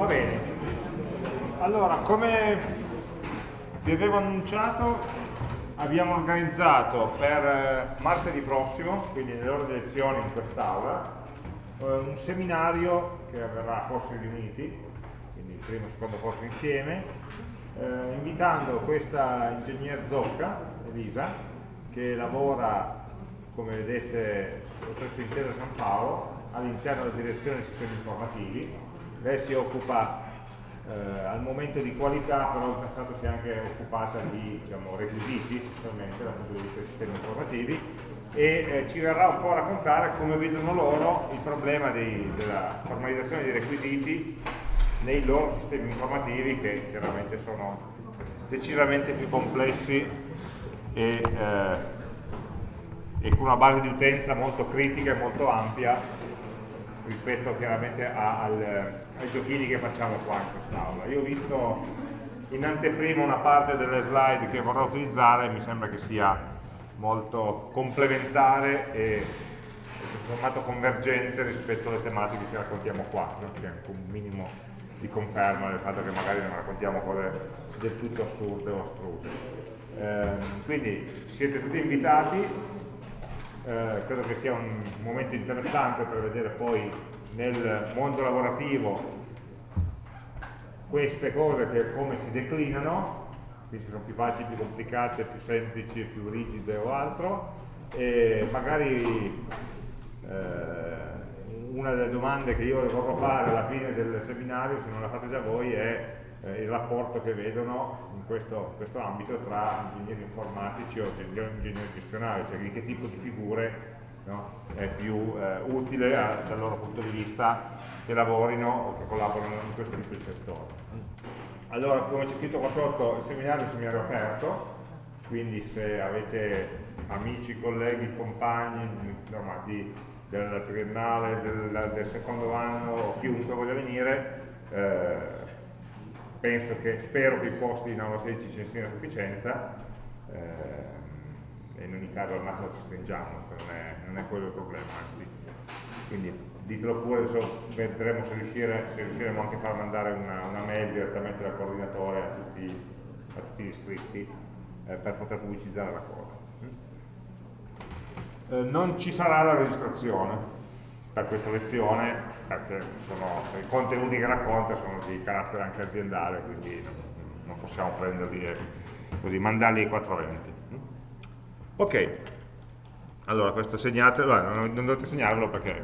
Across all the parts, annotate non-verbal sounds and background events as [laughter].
Va bene. Allora, come vi avevo annunciato, abbiamo organizzato per eh, martedì prossimo, quindi nelle ore di lezione in quest'aula, eh, un seminario che avverrà a corsi riuniti, quindi il primo e secondo corso insieme, eh, invitando questa ingegner Zocca, Elisa, che lavora, come vedete, presso Intesa San Paolo, all'interno della direzione dei sistemi informativi. Lei si occupa eh, al momento di qualità, però in passato si è anche occupata di diciamo, requisiti, specialmente dal punto di vista dei sistemi informativi, e eh, ci verrà un po' a raccontare come vedono loro il problema dei, della formalizzazione dei requisiti nei loro sistemi informativi che chiaramente sono decisamente più complessi e, eh, e con una base di utenza molto critica e molto ampia rispetto chiaramente a, al, ai giochini che facciamo qua in quest'aula. Io ho visto in anteprima una parte delle slide che vorrò utilizzare mi sembra che sia molto complementare e formato convergente rispetto alle tematiche che raccontiamo qua, no? che è anche un minimo di conferma del fatto che magari non raccontiamo cose del tutto assurde o astruse. Eh, quindi siete tutti invitati, eh, credo che sia un momento interessante per vedere poi nel mondo lavorativo queste cose che come si declinano, quindi sono più facili, più complicate, più semplici, più rigide o altro, e magari eh, una delle domande che io vorrò fare alla fine del seminario, se non la fate già voi, è eh, il rapporto che vedono in questo, questo, ambito tra ingegneri informatici o ingegneri gestionali, cioè di che tipo di figure no, è più eh, utile a, dal loro punto di vista che lavorino o che collaborano in questo tipo di settore. Allora, come c'è scritto qua sotto, il seminario è un seminario aperto, quindi se avete amici, colleghi, compagni insomma, di, del triennale, del, del, secondo anno o chiunque voglia venire, eh, penso che, spero che i posti in aula 16 ci siano a sufficienza eh, e in ogni caso al massimo ci stringiamo, non è, non è quello il problema, anzi. Quindi ditelo pure, adesso vedremo se, riuscire, se riusciremo anche a far mandare una, una mail direttamente dal coordinatore a tutti, a tutti gli iscritti eh, per poter pubblicizzare la cosa. Eh, non ci sarà la registrazione per questa lezione perché sono, i contenuti che racconta sono di carattere anche aziendale, quindi non possiamo prenderli e così, mandarli ai 420. Ok, allora questo segnatelo, eh, non, non dovete segnarlo perché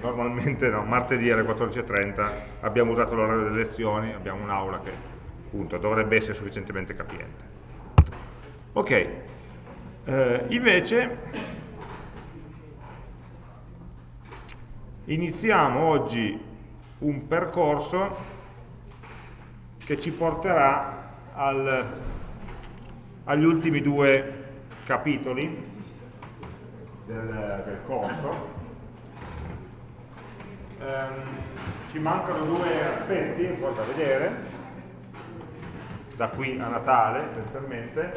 normalmente no, martedì alle 14.30 abbiamo usato l'orario delle lezioni, abbiamo un'aula che appunto dovrebbe essere sufficientemente capiente. Ok, eh, invece iniziamo oggi un percorso che ci porterà al, agli ultimi due capitoli del, del corso. Um, ci mancano due aspetti un po' da vedere, da qui a Natale essenzialmente,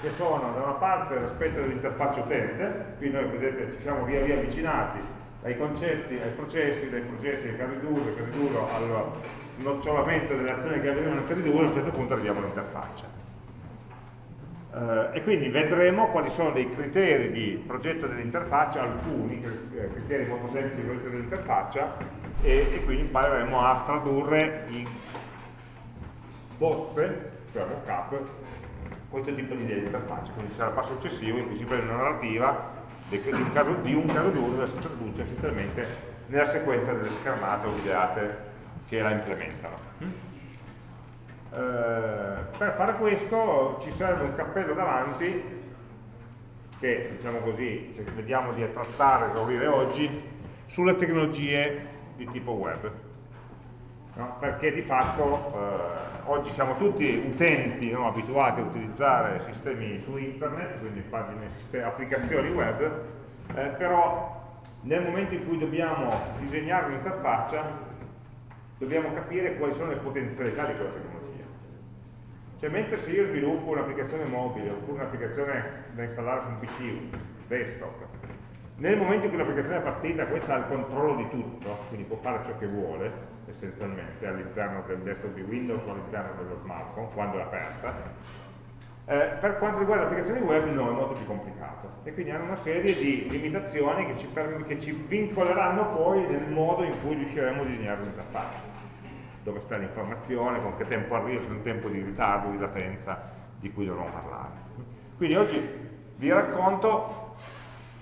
che sono da una parte l'aspetto dell'interfaccia utente, qui noi vedete ci siamo via via avvicinati dai concetti ai processi, dai processi ai casi casi duro al nocciolamento delle azioni che avvengono nel casi duro, a un certo punto arriviamo all'interfaccia. Uh, e quindi vedremo quali sono dei criteri di progetto dell'interfaccia, alcuni eh, criteri molto semplici di progetto dell'interfaccia e, e, quindi impareremo a tradurre in bozze, cioè mockup, questo tipo di idea di interfaccia. Quindi sarà il passo successivo in cui si prende una narrativa di un caso, di un d'uso si traduce essenzialmente nella sequenza delle schermate o videate che la implementano. Eh, per fare questo ci serve un cappello davanti che, diciamo così, vediamo di trattare, esaurire oggi, sulle tecnologie di tipo web. No? Perché di fatto eh, oggi siamo tutti utenti no, abituati a utilizzare sistemi su internet, quindi pagine, applicazioni web, eh, però nel momento in cui dobbiamo disegnare un'interfaccia dobbiamo capire quali sono le potenzialità di quella tecnologia. Cioè mentre se io sviluppo un'applicazione mobile oppure un'applicazione da installare su un PC, desktop, nel momento in cui l'applicazione è partita questa ha il controllo di tutto, quindi può fare ciò che vuole essenzialmente all'interno del desktop di Windows o all'interno dello smartphone quando è aperta. Eh, per quanto riguarda le applicazioni web no, è molto più complicato e quindi hanno una serie di limitazioni che ci, che ci vincoleranno poi nel modo in cui riusciremo a disegnare l'interfaccia dove sta l'informazione, con che tempo arriva, c'è un tempo di ritardo, di latenza di cui dovremo parlare. Quindi oggi vi racconto,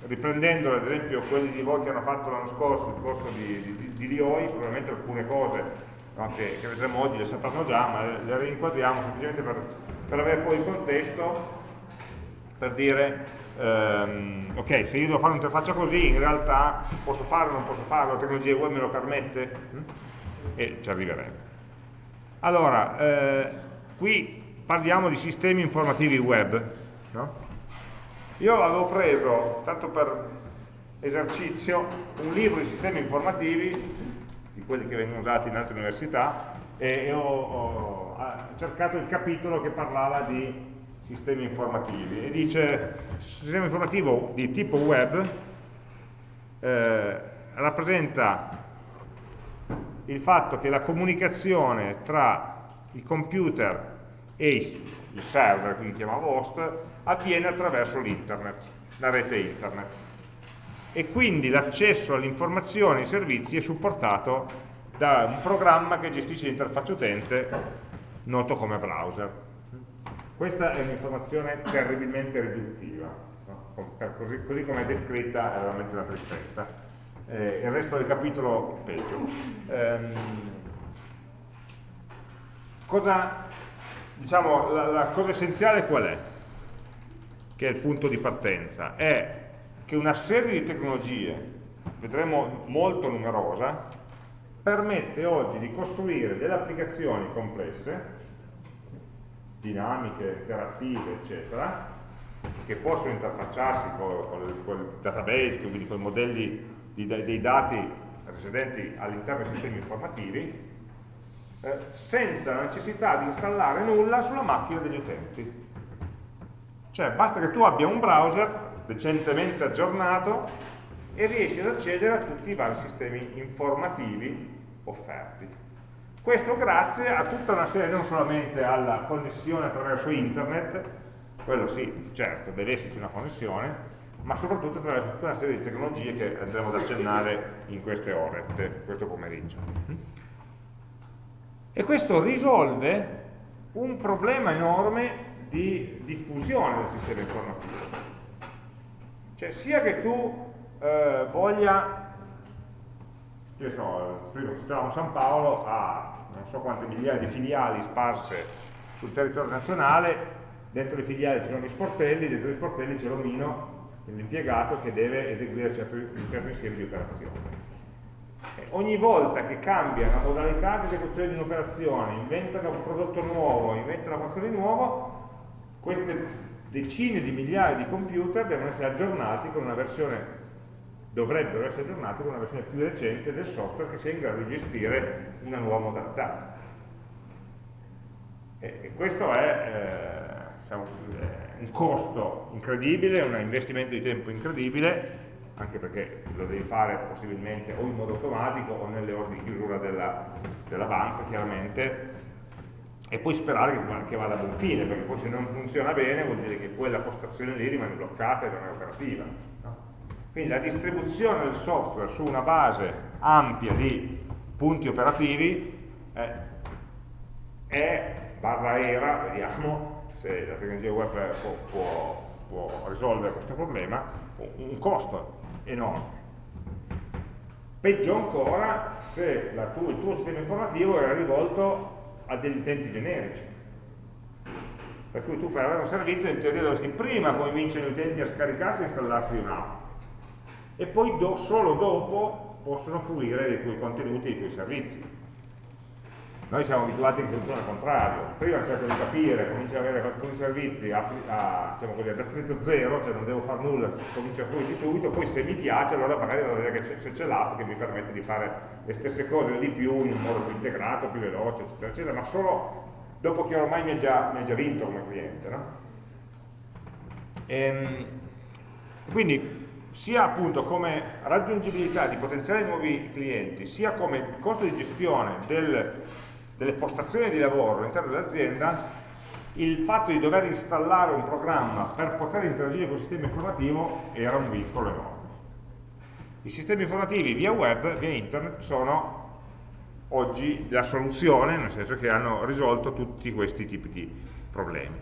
riprendendo ad esempio quelli di voi che hanno fatto l'anno scorso il corso di, di, di Lioi, probabilmente alcune cose no, che, che, vedremo oggi le sapranno già, ma le, le rinquadriamo semplicemente per, per, avere poi il contesto, per dire, ehm, ok, se io devo fare un'interfaccia così, in realtà posso farlo o non posso farlo, la tecnologia web me lo permette? E ci arriveremo. Allora, eh, qui parliamo di sistemi informativi web, no? Io avevo preso, tanto per esercizio, un libro di sistemi informativi, di quelli che vengono usati in altre università, e ho, ho cercato il capitolo che parlava di sistemi informativi e dice sistema informativo di tipo web eh, rappresenta il fatto che la comunicazione tra i computer e il server, quindi chiamavo host, avviene attraverso l'internet, la rete internet. E quindi l'accesso alle informazioni e ai servizi è supportato da un programma che gestisce l'interfaccia utente noto come browser. Questa è un'informazione terribilmente riduttiva, no? così, così come è descritta è veramente una tristezza. Eh, il resto del capitolo peggio. Ehm, cosa, diciamo, la, la cosa essenziale qual è? che è il punto di partenza, è che una serie di tecnologie, vedremo molto numerosa, permette oggi di costruire delle applicazioni complesse, dinamiche, interattive, eccetera, che possono interfacciarsi con, con il database, quindi con i modelli di, dei dati residenti all'interno dei sistemi informativi, eh, senza la necessità di installare nulla sulla macchina degli utenti. Cioè basta che tu abbia un browser decentemente aggiornato e riesci ad accedere a tutti i vari sistemi informativi offerti. Questo grazie a tutta una serie, non solamente alla connessione attraverso internet, quello sì, certo, deve esserci una connessione, ma soprattutto attraverso tutta una serie di tecnologie che andremo ad accennare in queste ore, questo pomeriggio. E questo risolve un problema enorme di diffusione del sistema informativo. Cioè sia che tu eh, voglia, che so, prima citavamo San Paolo, ha non so quante migliaia di filiali sparse sul territorio nazionale, dentro le filiali ci sono gli sportelli, dentro gli sportelli c'è l'omino, l'impiegato che deve eseguire certo, un certo insieme di operazioni. E ogni volta che cambia la modalità di esecuzione di un'operazione, inventano un prodotto nuovo, inventano qualcosa di nuovo, queste decine di migliaia di computer devono essere aggiornati con una versione, dovrebbero essere aggiornati con una versione più recente del software che sia in grado di gestire una nuova modalità. E, e questo è eh, diciamo, un costo incredibile, un investimento di tempo incredibile, anche perché lo devi fare possibilmente o in modo automatico o nelle ore di chiusura della, della banca, chiaramente, e poi sperare che, che vada a buon fine, perché poi se non funziona bene vuol dire che quella postazione lì rimane bloccata e non è operativa. No? Quindi la distribuzione del software su una base ampia di punti operativi eh, è, barra era, vediamo se la tecnologia web può, può, può risolvere questo problema, un costo enorme. Peggio ancora se tu, il tuo sistema informativo era rivolto a degli utenti generici. Per cui tu per avere un servizio in teoria dovresti prima convincere gli utenti a scaricarsi e installarsi un'app e poi do, solo dopo possono fruire dei tuoi contenuti dei tuoi servizi. Noi siamo abituati in funzione al contrario, prima cerco di capire, comincio ad avere alcuni servizi a, a, diciamo così, ad attrito zero, cioè non devo fare nulla, comincio a fruirli subito, poi se mi piace allora magari devo vedere se c'è l'app che mi permette di fare le stesse cose di più in un modo più integrato, più veloce, eccetera, eccetera, ma solo dopo che ormai mi ha già, già vinto come cliente. No? Ehm, quindi sia appunto come raggiungibilità di potenziali nuovi clienti, sia come costo di gestione del, delle postazioni di lavoro all'interno dell'azienda, il fatto di dover installare un programma per poter interagire con il sistema informativo era un vincolo enorme. I sistemi informativi via web, via internet, sono oggi la soluzione, nel senso che hanno risolto tutti questi tipi di problemi.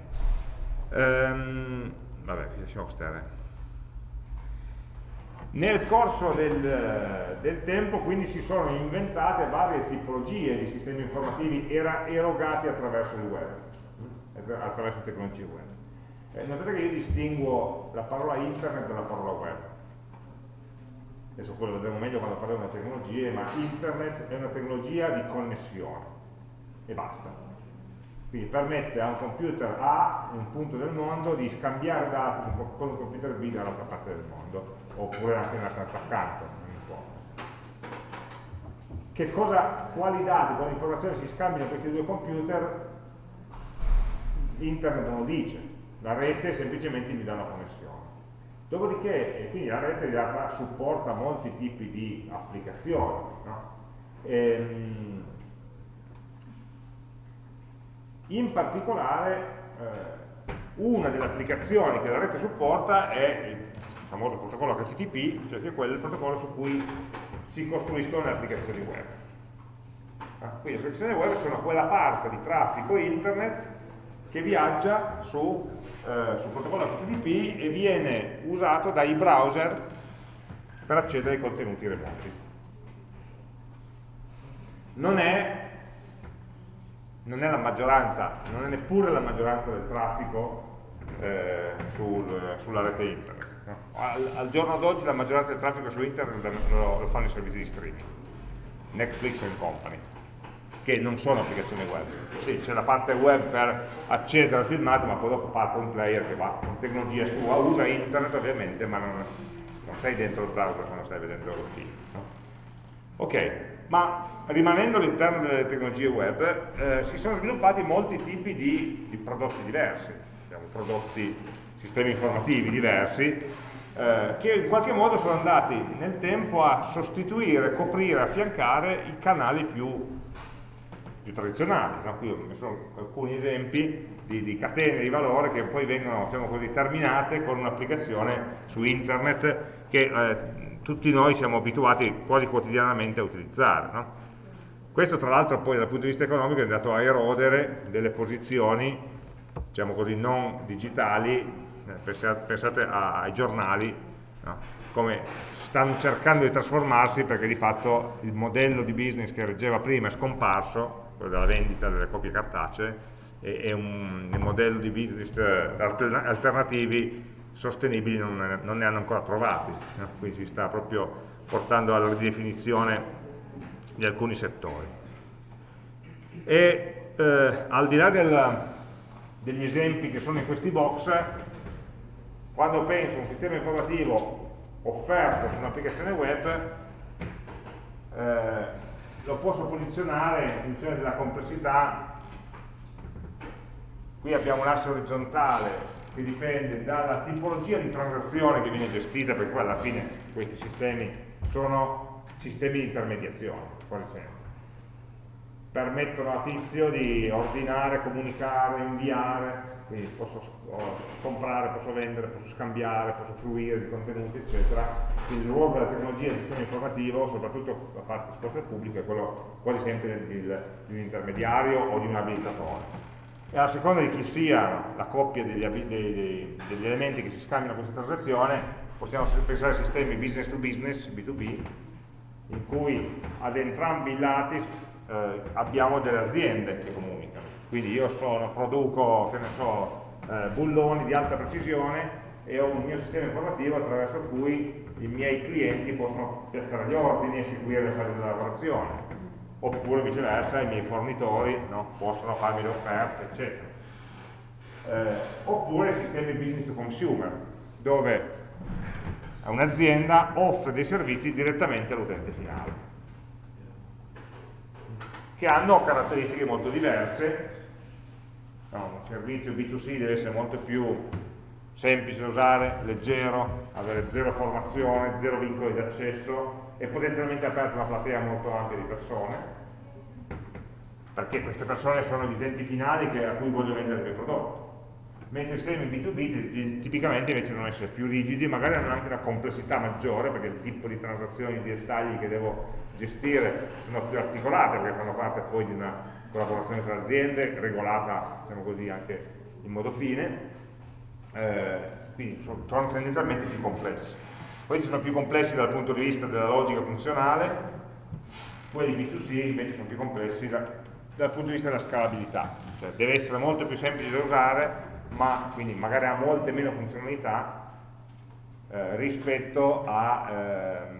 Ehm, vabbè, lasciamo stare. Nel corso del, del, tempo quindi si sono inventate varie tipologie di sistemi informativi era, erogati attraverso il web, attraverso tecnologie web. Eh, notate che io distinguo la parola internet dalla parola web adesso poi lo vedremo meglio quando parliamo di tecnologie, ma internet è una tecnologia di connessione e basta. Quindi permette a un computer A, in un punto del mondo, di scambiare dati con un computer B dall'altra parte del mondo, oppure anche nella stanza accanto, non importa. Cosa, quali dati, quali informazioni si scambiano questi due computer, internet non lo dice, la rete semplicemente mi dà una connessione. Dopodiché, quindi la rete in realtà supporta molti tipi di applicazioni. No? Ehm, in particolare, eh, una delle applicazioni che la rete supporta è il famoso protocollo HTTP, cioè che è quello il protocollo su cui si costruiscono le applicazioni web. Ah, quindi le applicazioni web sono quella parte di traffico internet che viaggia su eh, sul protocollo HTTP e viene usato dai browser per accedere ai contenuti remoti. Non è, non è la maggioranza, non è neppure la maggioranza del traffico eh, sul, sulla rete internet. Al, al, giorno d'oggi la maggioranza del traffico su internet lo, lo fanno i servizi di streaming, Netflix and Company che non sono applicazioni web. Sì, c'è la parte web per accedere al filmato, ma poi dopo parte un player che va con tecnologia sua, usa internet ovviamente, ma non, non sei dentro il browser quando stai vedendo il film. No? Ok, ma rimanendo all'interno delle tecnologie web, eh, si sono sviluppati molti tipi di, di prodotti diversi, diciamo, prodotti, sistemi informativi diversi, eh, che in qualche modo sono andati nel tempo a sostituire, coprire, affiancare i canali più più tradizionali. No? Qui ho messo alcuni esempi di, di, catene di valore che poi vengono diciamo così, terminate con un'applicazione su internet che eh, tutti noi siamo abituati quasi quotidianamente a utilizzare. No? Questo tra l'altro poi dal punto di vista economico è andato a erodere delle posizioni diciamo così, non digitali, pensate, pensate ai giornali, no? come stanno cercando di trasformarsi perché di fatto il modello di business che reggeva prima è scomparso quello della vendita delle copie cartacee, e, un, modello di business eh, alternativi sostenibili non, non ne hanno ancora trovati, no? quindi si sta proprio portando alla ridefinizione di alcuni settori. E eh, al di là del, degli esempi che sono in questi box, quando penso a un sistema informativo offerto su un'applicazione web, eh, lo posso posizionare in funzione della complessità. Qui abbiamo un asse orizzontale che dipende dalla tipologia di transazione che viene gestita perché poi alla fine questi sistemi sono sistemi di intermediazione quasi sempre. Permettono a tizio di ordinare, comunicare, inviare quindi posso comprare, posso vendere, posso scambiare, posso fruire di contenuti, eccetera. Quindi il ruolo della tecnologia del sistema informativo, soprattutto da parte esposta al pubblico, è quello quasi sempre di un intermediario o di un abilitatore. E a seconda di chi sia la coppia degli, degli, degli elementi che si scambiano questa transazione, possiamo pensare a sistemi business to business, B2B, in cui ad entrambi i lati eh, abbiamo delle aziende che comunicano quindi io sono, produco, so, eh, bulloni di alta precisione e ho un mio sistema informativo attraverso cui i miei clienti possono piazzare gli ordini e seguire le fasi della lavorazione. Oppure viceversa i miei fornitori no, possono farmi le offerte eccetera. Eh, oppure sistemi business to consumer dove un'azienda offre dei servizi direttamente all'utente finale che hanno caratteristiche molto diverse no, un servizio B2C deve essere molto più semplice da usare, leggero, avere zero formazione, zero vincoli di accesso e potenzialmente aperto a una platea molto ampia di persone, perché queste persone sono gli utenti finali che, a cui voglio vendere il mio prodotto. Mentre i sistemi B2B tipicamente invece devono essere più rigidi, magari hanno anche una complessità maggiore, perché il tipo di transazioni, di dettagli che devo gestire sono più articolate, perché fanno parte poi di una collaborazione tra aziende, regolata, diciamo così, anche in modo fine, eh, quindi sono, sono tendenzialmente più complessi. Poi sono più complessi dal punto di vista della logica funzionale, quelli B2C invece sono più complessi da, dal punto di vista della scalabilità, cioè deve essere molto più semplice da usare, ma quindi magari ha molte meno funzionalità eh, rispetto a, ehm,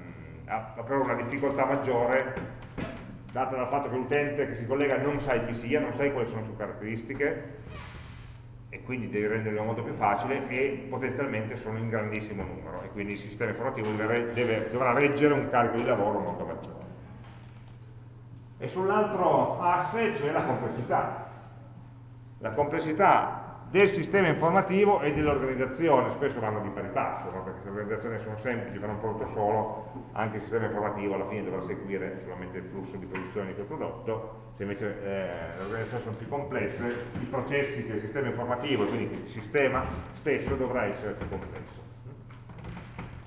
a, a una difficoltà maggiore data dal fatto che l'utente che si collega non sai chi sia, non sai quali sono le sue caratteristiche e quindi devi renderlo molto più facile e potenzialmente sono in grandissimo numero e quindi il sistema informativo deve, deve, dovrà reggere un carico di lavoro molto maggiore. E sull'altro asse c'è la complessità. La complessità del sistema informativo e dell'organizzazione, spesso vanno di pari passo, no? perché se le organizzazioni sono semplici, fanno un prodotto solo, anche il sistema informativo alla fine dovrà seguire solamente il flusso di produzione di quel prodotto, se invece eh, le organizzazioni sono più complesse, i processi del sistema informativo, quindi il sistema stesso dovrà essere più complesso.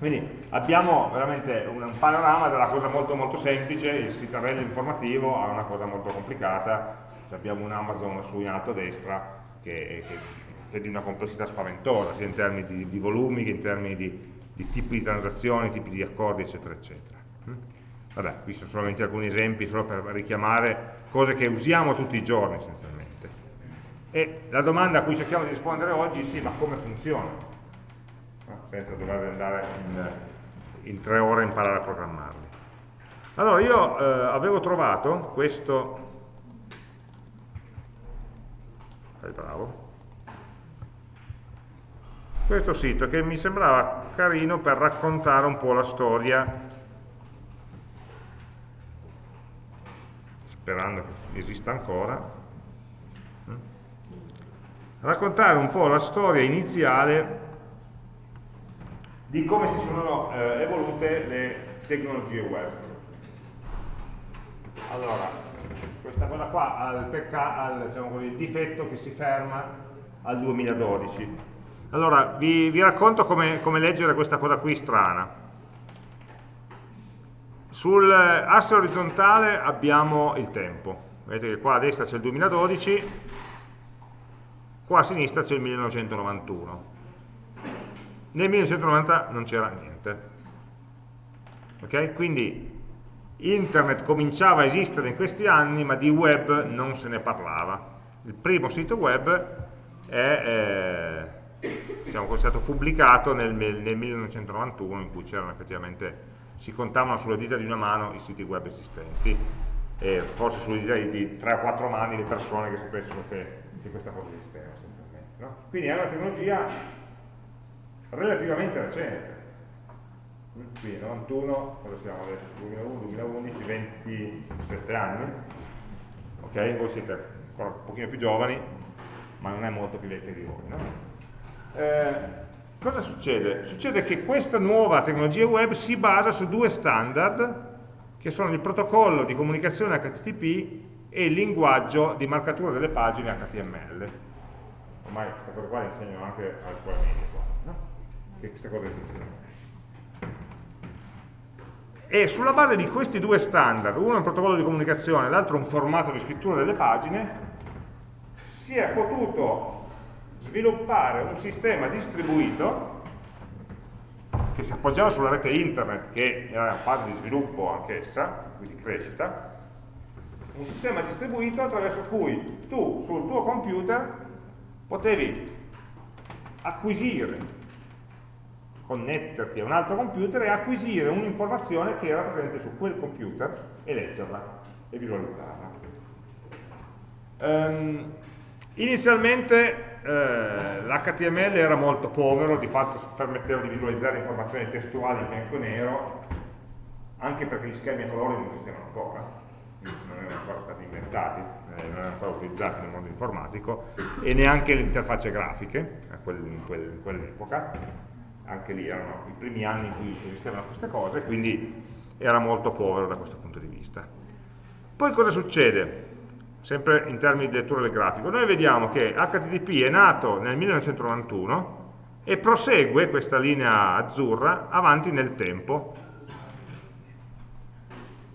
Quindi abbiamo veramente un, un panorama della cosa molto molto semplice, il citarello informativo a una cosa molto complicata, abbiamo un Amazon su in alto a destra, che, che, è di una complessità spaventosa, sia in termini di, di volumi che in termini di, di, tipi di transazioni, tipi di accordi, eccetera, eccetera. Mm? Vabbè, qui sono solamente alcuni esempi solo per richiamare cose che usiamo tutti i giorni essenzialmente. E la domanda a cui cerchiamo di rispondere oggi è sì, ma come funziona? No, senza dover andare in, in, tre ore a imparare a programmarli. Allora, io eh, avevo trovato questo fai bravo. Questo sito che mi sembrava carino per raccontare un po' la storia. Sperando che esista ancora. Raccontare un po' la storia iniziale di come si sono eh, evolute le tecnologie web. Allora questa cosa qua ha il, diciamo così, difetto che si ferma al 2012. Allora, vi, vi racconto come, come, leggere questa cosa qui strana. Sull'asse orizzontale abbiamo il tempo. Vedete che qua a destra c'è il 2012, qua a sinistra c'è il 1991. Nel 1990 non c'era niente. Ok? Quindi Internet cominciava a esistere in questi anni, ma di web non se ne parlava. Il primo sito web è eh, diciamo, stato pubblicato nel, nel 1991, in cui c'erano effettivamente, si contavano sulle dita di una mano i siti web esistenti, e forse sulle dita di 3 o 4 mani le persone che sapessero che, che questa cosa esisteva essenzialmente. No? Quindi è una tecnologia relativamente recente qui 91, cosa siamo adesso? 2001, 2011, 27 anni, ok? Voi siete ancora un pochino più giovani, ma non è molto più vecchio di voi, no? eh, cosa succede? Succede che questa nuova tecnologia web si basa su due standard, che sono il protocollo di comunicazione HTTP e il linguaggio di marcatura delle pagine HTML. Ormai questa cosa qua la insegnano anche alle scuole medie, no? Che questa cosa è essenziale e sulla base di questi due standard, uno è un protocollo di comunicazione, l'altro un formato di scrittura delle pagine, si è potuto sviluppare un sistema distribuito che si appoggiava sulla rete internet, che era una fase di sviluppo anch'essa, quindi crescita, un sistema distribuito attraverso cui tu sul tuo computer potevi acquisire connetterti a un altro computer e acquisire un'informazione che era presente su quel computer e leggerla e visualizzarla. Um, inizialmente eh, l'HTML era molto povero, di fatto permetteva di visualizzare informazioni testuali in bianco e nero, anche perché gli schemi a colori non esistevano ancora, non erano ancora stati inventati, eh, non erano ancora utilizzati nel mondo informatico, e neanche le interfacce grafiche in quell'epoca, anche lì erano i primi anni in cui esistevano queste cose, quindi era molto povero da questo punto di vista. Poi cosa succede? Sempre in termini di lettura del grafico. Noi vediamo che HTTP è nato nel 1991 e prosegue questa linea azzurra avanti nel tempo.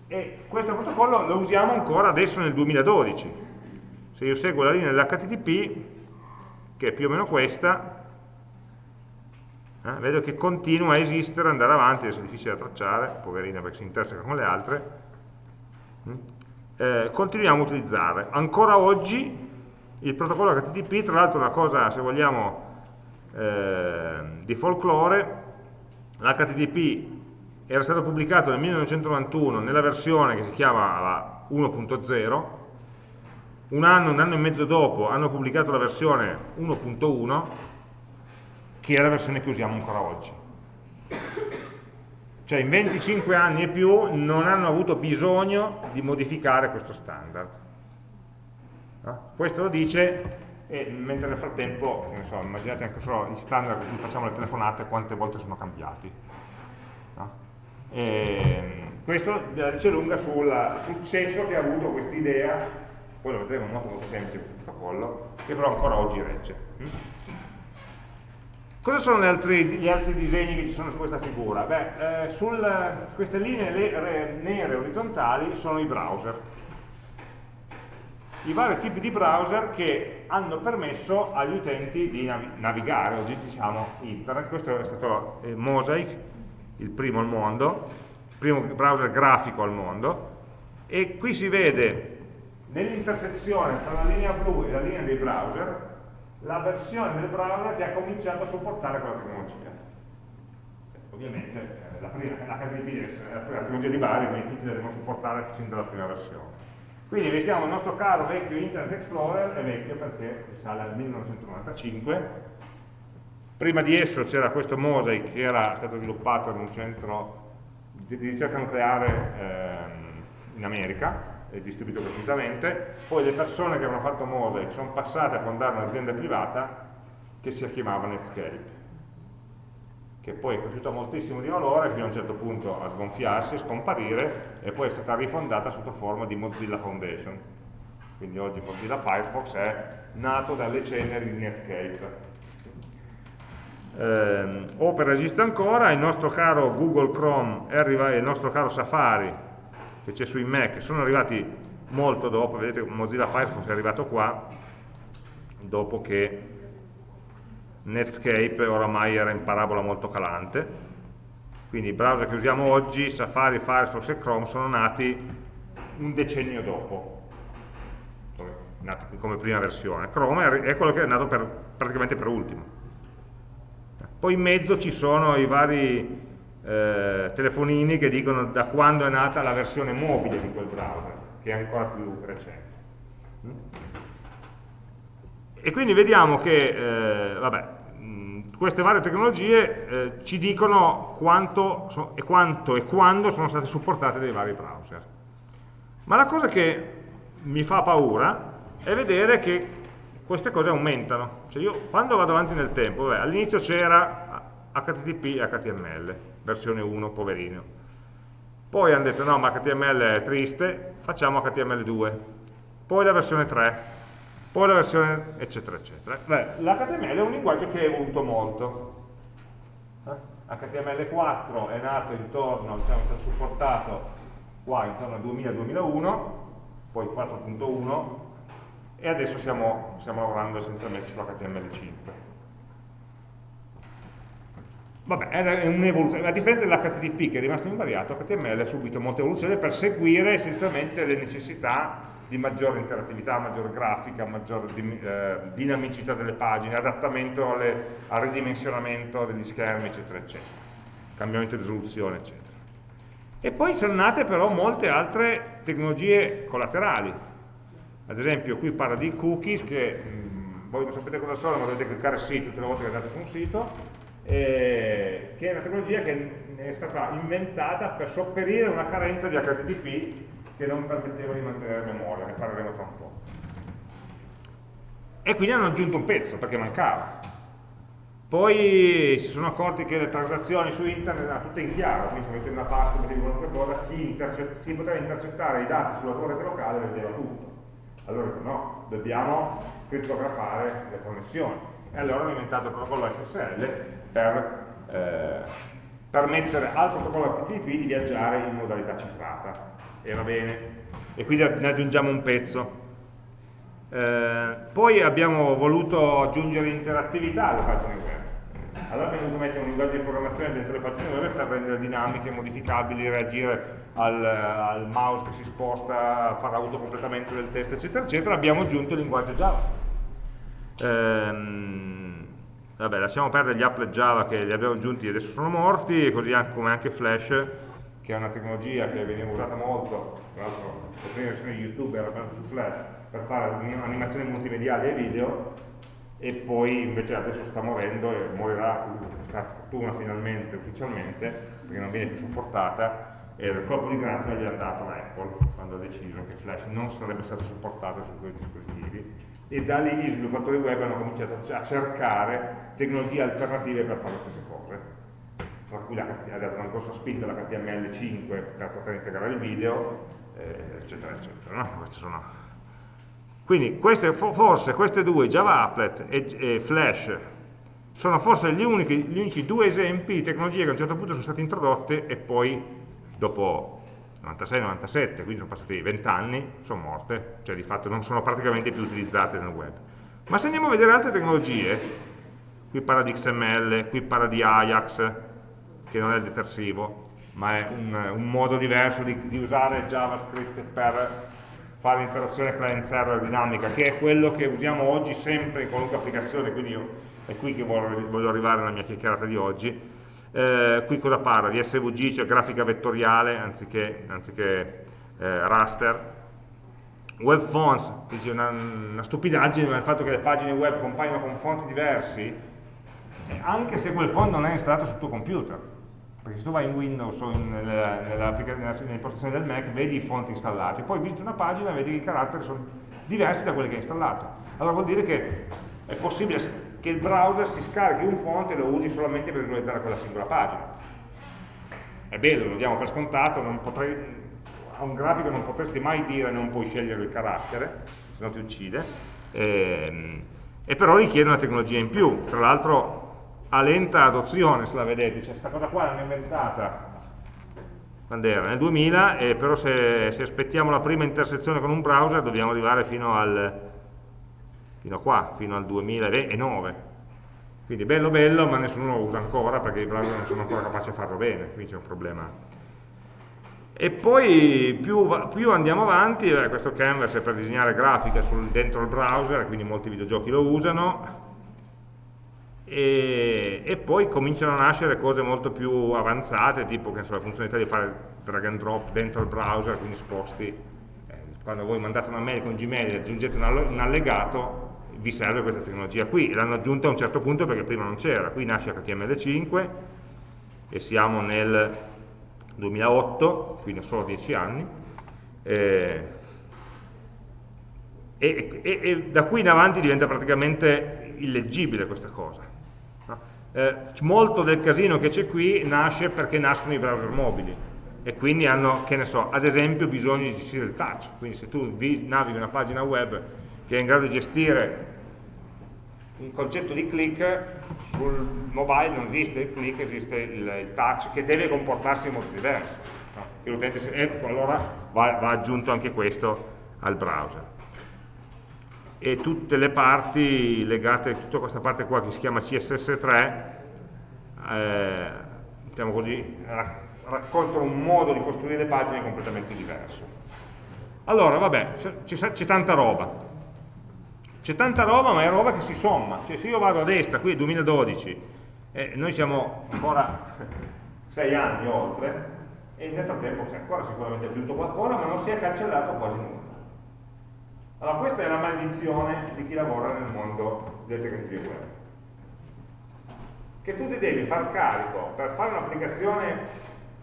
E questo protocollo lo usiamo ancora adesso nel 2012. Se io seguo la linea dell'HTTP, che è più o meno questa, eh, vedo che continua a esistere, andare avanti, adesso è difficile da tracciare, poverina perché si interseca con le altre, mm, eh, continuiamo a utilizzare. Ancora oggi il protocollo HTTP, tra l'altro una cosa, se vogliamo, eh, di folklore, l'HTTP era stato pubblicato nel 1991 nella versione che si chiama 1.0, un anno, un anno e mezzo dopo hanno pubblicato la versione 1.1 che è la versione che usiamo ancora oggi. Cioè in 25 anni e più non hanno avuto bisogno di modificare questo standard. No? Questo lo dice, e mentre nel frattempo, so, immaginate anche solo gli standard che facciamo le telefonate, quante volte sono cambiati. No? questo dice lunga sul successo che ha avuto questa idea, poi lo vedremo molto, molto semplice questo protocollo, che però ancora oggi regge. Cosa sono gli altri, gli altri, disegni che ci sono su questa figura? Beh, eh, sul, queste linee le, nere orizzontali sono i browser. I vari tipi di browser che hanno permesso agli utenti di navigare, oggi diciamo internet. Questo è stato eh, Mosaic, il primo al mondo, il primo browser grafico al mondo, e qui si vede nell'intersezione tra la linea blu e la linea dei browser la versione del browser che ha cominciato a supportare quella tecnologia. Ovviamente eh, la, prima, l'HTTP deve essere la tecnologia di base, quindi tutti la devono supportare sin dalla prima versione. Quindi vediamo il nostro caro vecchio Internet Explorer, è vecchio perché risale al 1995, prima di esso c'era questo Mosaic che era stato sviluppato in un centro di ricerca nucleare ehm, in America, è distribuito gratuitamente, poi le persone che avevano fatto Mosaic sono passate a fondare un'azienda privata che si chiamava Netscape, che poi è cresciuta moltissimo di valore fino a un certo punto a sgonfiarsi, scomparire e poi è stata rifondata sotto forma di Mozilla Foundation. Quindi oggi Mozilla Firefox è nato dalle ceneri di Netscape. Eh, Opera esiste ancora, il nostro caro Google Chrome arrivato, il nostro caro Safari che c'è sui Mac sono arrivati molto dopo, vedete Mozilla Firefox è arrivato qua, dopo che Netscape oramai era in parabola molto calante, quindi i browser che usiamo oggi, Safari, Firefox e Chrome, sono nati un decennio dopo, nati come prima versione. Chrome è quello che è nato per, praticamente per ultimo. Poi in mezzo ci sono i vari eh, telefonini che dicono da quando è nata la versione mobile di quel browser, che è ancora più recente. Mm? E quindi vediamo che eh, vabbè, mh, queste varie tecnologie eh, ci dicono quanto, so, e quanto e quando sono state supportate dai vari browser. Ma la cosa che mi fa paura è vedere che queste cose aumentano. Cioè io quando vado avanti nel tempo, all'inizio c'era HTTP e HTML, versione 1, poverino. Poi hanno detto no, ma HTML è triste, facciamo HTML2. Poi la versione 3, poi la versione eccetera eccetera. L'HTML è un linguaggio che è evoluto molto. Eh? HTML4 è nato intorno, diciamo, è stato supportato qua intorno al 2000-2001, poi 4.1 e adesso stiamo lavorando essenzialmente su HTML5. Vabbè, è un'evoluzione, a differenza dell'HTTP che è rimasto invariato, HTML ha subito molta evoluzione per seguire essenzialmente le necessità di maggiore interattività, maggiore grafica, maggiore eh, dinamicità delle pagine, adattamento alle, al ridimensionamento degli schermi, eccetera, eccetera, cambiamento di risoluzione, eccetera. E poi sono nate però molte altre tecnologie collaterali. Ad esempio qui parla di cookies che mh, voi non sapete cosa sono, ma dovete cliccare sì tutte le volte che andate su un sito, eh, che è una tecnologia che è stata inventata per sopperire una carenza di HTTP che non permetteva di mantenere memoria, ne parleremo tra un po'. E quindi hanno aggiunto un pezzo, perché mancava. Poi si sono accorti che le transazioni su internet erano tutte in chiaro, quindi se mettete una password, mettevi qualunque cosa, chi, chi, poteva intercettare i dati sulla tua locale vedeva tutto. Allora no, dobbiamo crittografare le connessioni. E allora hanno inventato il protocollo SSL per eh, permettere al protocollo HTTP di viaggiare in modalità cifrata. E va bene. E quindi ne aggiungiamo un pezzo. Eh, poi abbiamo voluto aggiungere interattività alle pagine web. Allora abbiamo dovuto mettere un linguaggio di programmazione dentro le pagine web per rendere dinamiche, modificabili, reagire al, al mouse che si sposta, fare autocompletamento del testo, eccetera, eccetera. Abbiamo aggiunto il linguaggio Java. Ehm, vabbè, lasciamo perdere gli applet Java che li abbiamo aggiunti e adesso sono morti, così anche, come anche Flash, che è una tecnologia che veniva usata molto, tra l'altro le prime versioni di YouTube erano su Flash, per fare animazioni multimediali e video, e poi invece adesso sta morendo e morirà per fortuna finalmente, ufficialmente, perché non viene più supportata, e il colpo di grazia gli ha dato Apple quando ha deciso che Flash non sarebbe stato supportato su questi dispositivi e da lì gli sviluppatori web hanno cominciato a cercare tecnologie alternative per fare le stesse cose tra cui ha dato una grossa spinta la HTML5 per poter integrare il video eh, eccetera eccetera no? queste sono quindi queste, forse queste due, Java Applet e, e Flash, sono forse gli unici, gli unici, due esempi di tecnologie che a un certo punto sono state introdotte e poi dopo 96-97, quindi sono passati 20 anni, sono morte, cioè di fatto non sono praticamente più utilizzate nel web. Ma se andiamo a vedere altre tecnologie, qui parla di XML, qui parla di Ajax, che non è il detersivo, ma è un, un modo diverso di, di usare JavaScript per fare interazione client-server dinamica, che è quello che usiamo oggi sempre in qualunque applicazione, quindi io, è qui che voglio, voglio arrivare nella mia chiacchierata di oggi. Eh, qui cosa parla? Di SVG, cioè grafica vettoriale, anziché, anziché eh, raster. Web fonts, dice una, una, stupidaggine, ma il fatto che le pagine web compaiono con fonti diversi, anche se quel font non è installato sul tuo computer perché se tu vai in Windows o nelle impostazioni del Mac vedi i fonti installati, poi visiti una pagina e vedi che i caratteri sono diversi da quelli che hai installato. Allora vuol dire che è possibile che il browser si scarichi un font e lo usi solamente per visualizzare quella singola pagina. È bello, lo diamo per scontato, potrei, a un grafico non potresti mai dire non puoi scegliere il carattere, se no ti uccide, e, ehm, e però richiede una tecnologia in più. Tra l'altro a lenta adozione, se la vedete, cioè questa cosa qua l'hanno inventata quando era? Nel 2000, e però se, se, aspettiamo la prima intersezione con un browser dobbiamo arrivare fino, al, fino a qua, fino al 2009. Quindi bello bello, ma nessuno lo usa ancora perché i browser non sono ancora capaci di farlo bene, quindi c'è un problema. E poi più, più andiamo avanti, eh, questo canvas è per disegnare grafica sul, dentro il browser, quindi molti videogiochi lo usano, e, e, poi cominciano a nascere cose molto più avanzate, tipo so, la funzionalità di fare drag and drop dentro il browser, quindi sposti, eh, quando voi mandate una mail con Gmail e aggiungete un, un allegato, vi serve questa tecnologia qui, l'hanno aggiunta a un certo punto perché prima non c'era, qui nasce HTML5 e siamo nel 2008, quindi solo 10 anni, eh, e, e, e da qui in avanti diventa praticamente illeggibile questa cosa eh, molto del casino che c'è qui nasce perché nascono i browser mobili e quindi hanno, che ne so, ad esempio bisogno di gestire il touch, quindi se tu navighi una pagina web che è in grado di gestire un concetto di click, sul mobile non esiste il click, esiste il, il touch che deve comportarsi in modo diverso. No? E, e allora va, va aggiunto anche questo al browser e tutte le parti legate, tutta questa parte qua che si chiama CSS3, eh, diciamo così, raccolgono un modo di costruire pagine completamente diverso. Allora, vabbè, c'è tanta roba. C'è tanta roba, ma è roba che si somma. Cioè, se io vado a destra, qui è 2012, e noi siamo ancora [laughs] 6 anni oltre, e nel frattempo si è ancora sicuramente aggiunto qualcosa, ma non si è cancellato quasi nulla. Allora questa è la maledizione di chi lavora nel mondo delle tecnologie web. Che tu ti devi far carico per fare un'applicazione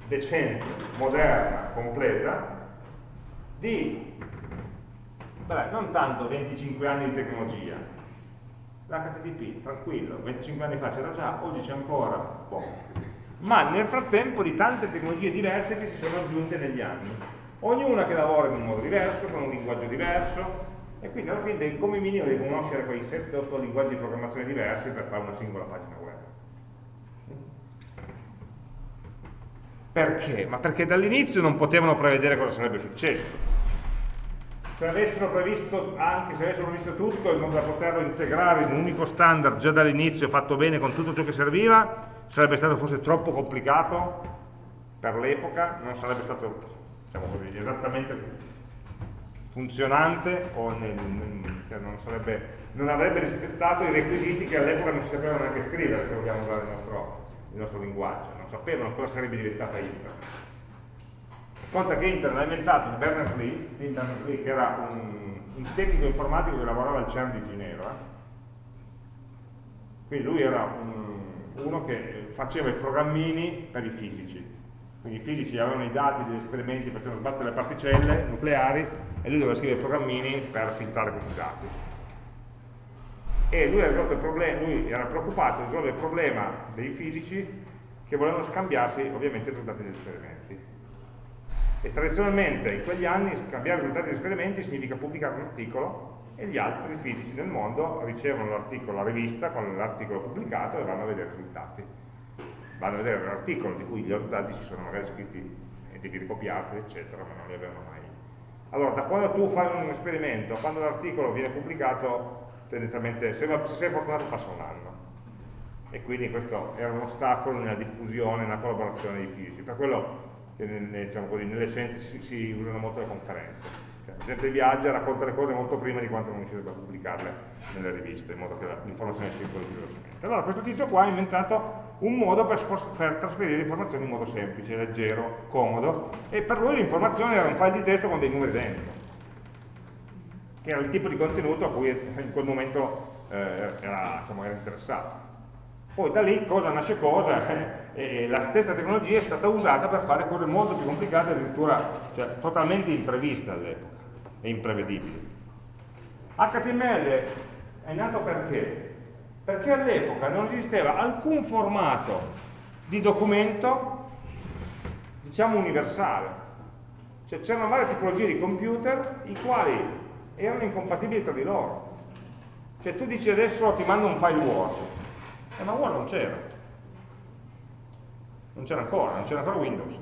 decente, moderna, completa, di, beh, non tanto 25 anni di tecnologia, l'HTTP, tranquillo, 25 anni fa c'era già, oggi c'è ancora, boh. ma nel frattempo di tante tecnologie diverse che si sono aggiunte negli anni, ognuna che lavora in un modo diverso, con un linguaggio diverso, e quindi alla fine come minimo devi conoscere quei 7-8 linguaggi di programmazione diversi per fare una singola pagina web. Perché? Ma perché dall'inizio non potevano prevedere cosa sarebbe successo. Se avessero previsto, anche se avessero previsto tutto, in modo da poterlo integrare in un unico standard già dall'inizio, fatto bene con tutto ciò che serviva, sarebbe stato forse troppo complicato per l'epoca, non sarebbe stato diciamo così, esattamente funzionante o nel, cioè non, sarebbe, non, avrebbe rispettato i requisiti che all'epoca non si sapevano neanche scrivere se vogliamo usare il nostro il nostro linguaggio, non sapevano cosa sarebbe diventata Internet. Conta che Internet ha inventato Berners-Lee, Berners-Lee che era un, un, tecnico informatico che lavorava al CERN di Ginevra, quindi lui era un, uno che faceva i programmini per i fisici, quindi i fisici avevano i dati degli esperimenti, facevano sbattere le particelle nucleari e lui doveva scrivere i programmini per filtrare questi dati. E lui, lui, era preoccupato di risolvere il problema dei fisici che volevano scambiarsi ovviamente i risultati degli esperimenti. E tradizionalmente in quegli anni scambiare i risultati degli esperimenti significa pubblicare un articolo e gli altri fisici del mondo ricevono l'articolo, la rivista con l'articolo pubblicato e vanno a vedere i risultati. Vanno a vedere l'articolo di cui gli risultati si sono magari scritti e devi ricopiarli, eccetera, ma non li avevano mai. Allora, da quando tu fai un esperimento, quando l'articolo viene pubblicato, tendenzialmente, se, se sei fortunato passa un anno e quindi questo era un ostacolo nella diffusione, nella collaborazione dei fisici, per quello nelle, diciamo così, nelle scienze si, si, usano molto le conferenze. Cioè, la gente viaggia, racconta le cose molto prima di quanto non riuscirebbe a pubblicarle nelle riviste, in modo che l'informazione circoli più velocemente. Allora questo tizio qua ha inventato un modo per, per trasferire informazioni in modo semplice, leggero, comodo, e per lui l'informazione era un file di testo con dei numeri dentro che era il tipo di contenuto a cui in quel momento eh, era, insomma, era, interessato. Poi da lì cosa nasce cosa, [laughs] e la stessa tecnologia è stata usata per fare cose molto più complicate, addirittura cioè, totalmente impreviste all'epoca e imprevedibili. HTML è nato perché? Perché all'epoca non esisteva alcun formato di documento, diciamo universale. Cioè c'erano varie tipologie di computer i quali erano incompatibili tra di loro. Cioè tu dici adesso ti mando un file Word, eh, ma Word non c'era. Non c'era ancora, non c'era ancora Windows.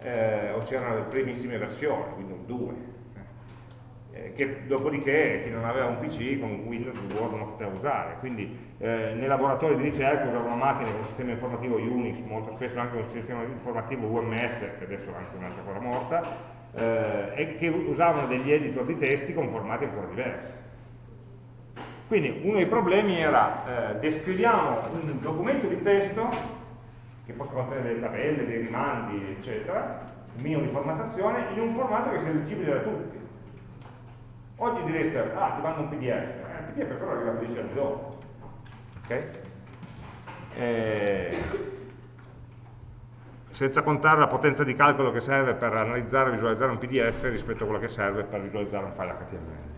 Eh, o c'erano le primissime versioni, Windows 2. Eh, che dopodiché chi non aveva un PC con Windows Word non poteva usare. Quindi eh, nei laboratori di ricerca usavano una macchina con sistema informativo Unix, molto spesso anche un sistema informativo UMS, che adesso è anche un'altra cosa morta, eh, e che usavano degli editor di testi con formati ancora diversi. Quindi uno dei problemi era eh, descriviamo un documento di testo che possa contenere delle tabelle, dei rimandi, eccetera, un minimo di formattazione, in un formato che sia leggibile da tutti. Oggi direste, ah, ti mando un PDF, eh, il PDF però arriva a 12 anni dopo. Okay? Eh, senza contare la potenza di calcolo che serve per analizzare e visualizzare un PDF rispetto a quello che serve per visualizzare un file HTML.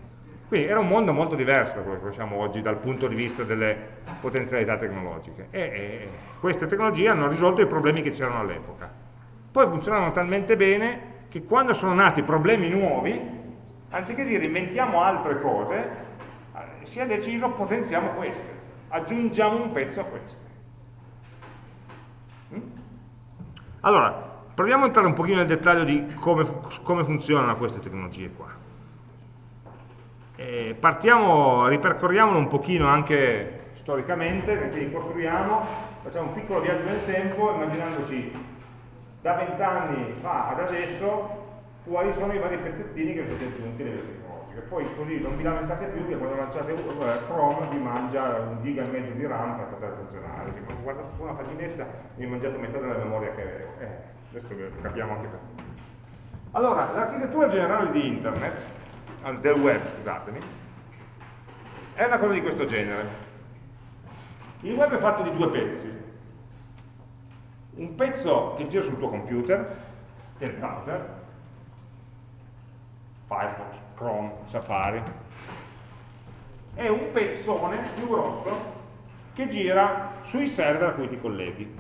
Quindi era un mondo molto diverso da quello che conosciamo oggi dal punto di vista delle potenzialità tecnologiche e, e queste tecnologie hanno risolto i problemi che c'erano all'epoca. Poi funzionavano talmente bene che quando sono nati problemi nuovi, anziché dire inventiamo altre cose, eh, si è deciso potenziamo queste, aggiungiamo un pezzo a queste. Mm? Allora, proviamo a entrare un pochino nel dettaglio di come, come funzionano queste tecnologie qua. E partiamo, ripercorriamolo un pochino anche storicamente, quindi costruiamo, facciamo un piccolo viaggio nel tempo immaginandoci da vent'anni fa ad adesso quali sono i vari pezzettini che sono aggiunti nelle tecnologiche. Poi così non vi lamentate più che quando lanciate eh, Chrome vi mangia un giga e mezzo di RAM per poter funzionare. Quindi, guardate su una paginetta mi mangiate metà della memoria che avevo. Eh, adesso capiamo anche perché. Allora, l'architettura generale di internet, del web, scusatemi, è una cosa di questo genere. Il web è fatto di due pezzi. Un pezzo che gira sul tuo computer, che è il browser, Firefox, Chrome, Safari, è un pezzone più grosso che gira sui server a cui ti colleghi.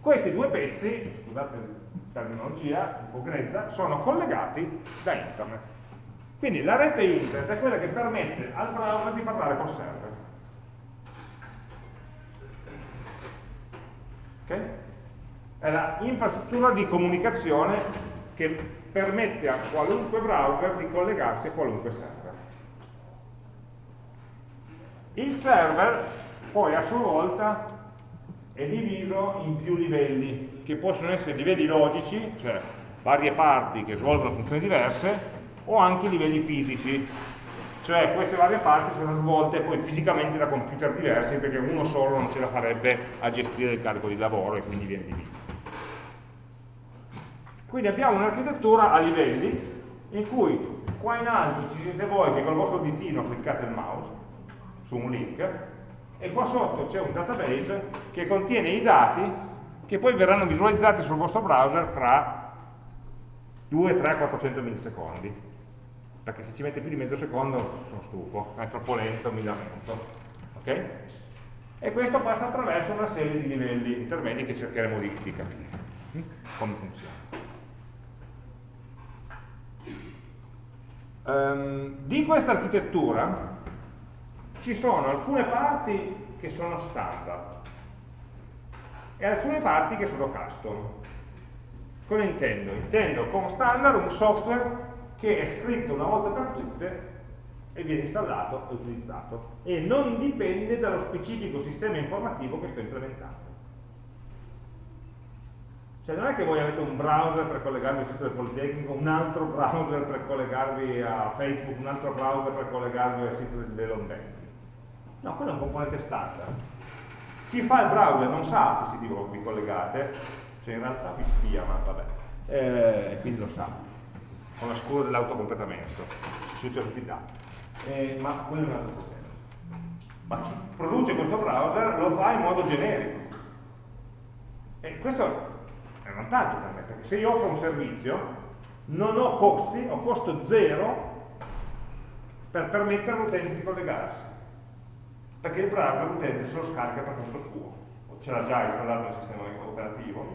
Questi due pezzi, scusate la terminologia un po' grezza, sono collegati da internet. Quindi la rete internet è quella che permette al browser di parlare col server. Okay? È la infrastruttura di comunicazione che permette a qualunque browser di collegarsi a qualunque server. Il server poi a sua volta è diviso in più livelli, che possono essere livelli logici, cioè varie parti che svolgono funzioni diverse, o anche livelli fisici, cioè queste varie parti sono svolte poi fisicamente da computer diversi perché uno solo non ce la farebbe a gestire il carico di lavoro e quindi viene diviso. Quindi abbiamo un'architettura a livelli in cui qua in alto ci siete voi che col vostro ditino cliccate il mouse su un link e qua sotto c'è un database che contiene i dati che poi verranno visualizzati sul vostro browser tra 2, 3, 400 millisecondi perché se ci mette più di mezzo secondo sono stufo, è troppo lento, mi lamento ok? e questo passa attraverso una serie di livelli intermedi che cercheremo di, di capire hm? come funziona Um, di questa architettura ci sono alcune parti che sono standard e alcune parti che sono custom. Cosa intendo? Intendo con standard un software che è scritto una volta per tutte e viene installato e utilizzato e non dipende dallo specifico sistema informativo che sto implementando. Cioè non è che voi avete un browser per collegarvi al sito del Politecnico, un altro browser per collegarvi a Facebook, un altro browser per collegarvi al sito dell'Onbank. No, quello è un componente standard. Chi fa il browser non sa che siti vi collegate, cioè in realtà vi spia, ma vabbè, eh, quindi lo sa, con la scuola dell'autocompletamento, dati. Eh, ma quello è un altro problema. Ma chi produce questo browser lo fa in modo generico. E questo è un vantaggio per me, perché se io offro un servizio non ho costi, ho costo zero per permettere all'utente di collegarsi, perché il browser l'utente se lo scarica per conto suo, ce l'ha già installato nel sistema operativo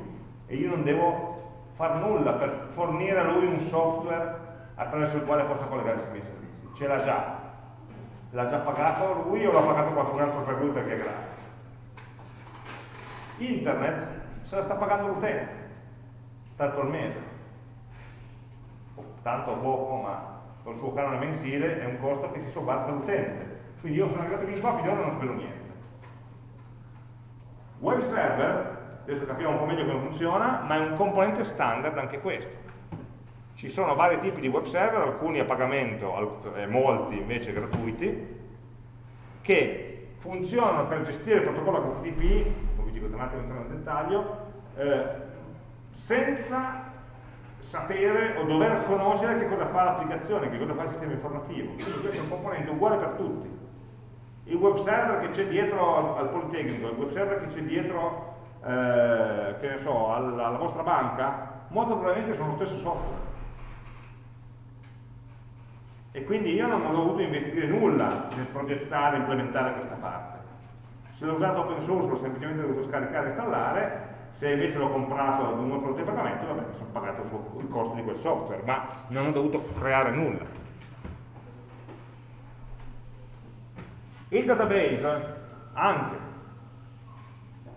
e io non devo far nulla per fornire a lui un software attraverso il quale possa collegarsi ai miei servizi, ce l'ha già, l'ha già pagato lui o l'ha pagato qualcun altro per lui perché è gratis. Internet se la sta pagando l'utente tanto al mese, tanto poco, ma col suo canone mensile è un costo che si sobbarca all'utente. Quindi io sono arrivato fin qua, finora non ho speso niente. Web server, adesso capiamo un po' meglio come funziona, ma è un componente standard anche questo. Ci sono vari tipi di web server, alcuni a pagamento, molti invece gratuiti, che funzionano per gestire il protocollo HTTP, come vi dico tra un attimo nel dettaglio, eh, senza sapere o dover conoscere che cosa fa l'applicazione, che cosa fa il sistema informativo. Quindi questo è un componente uguale per tutti. Il web server che c'è dietro al, Politecnico, il web server che c'è dietro eh, che ne so, alla, alla vostra banca, molto probabilmente sono lo stesso software. E quindi io non ho dovuto investire nulla nel progettare e implementare questa parte. Se l'ho usato open source l'ho semplicemente dovuto scaricare e installare, se invece l'ho comprato da un prodotto di pagamento, vabbè, mi sono pagato il costo di quel software, ma non ho dovuto creare nulla. Il database, anche,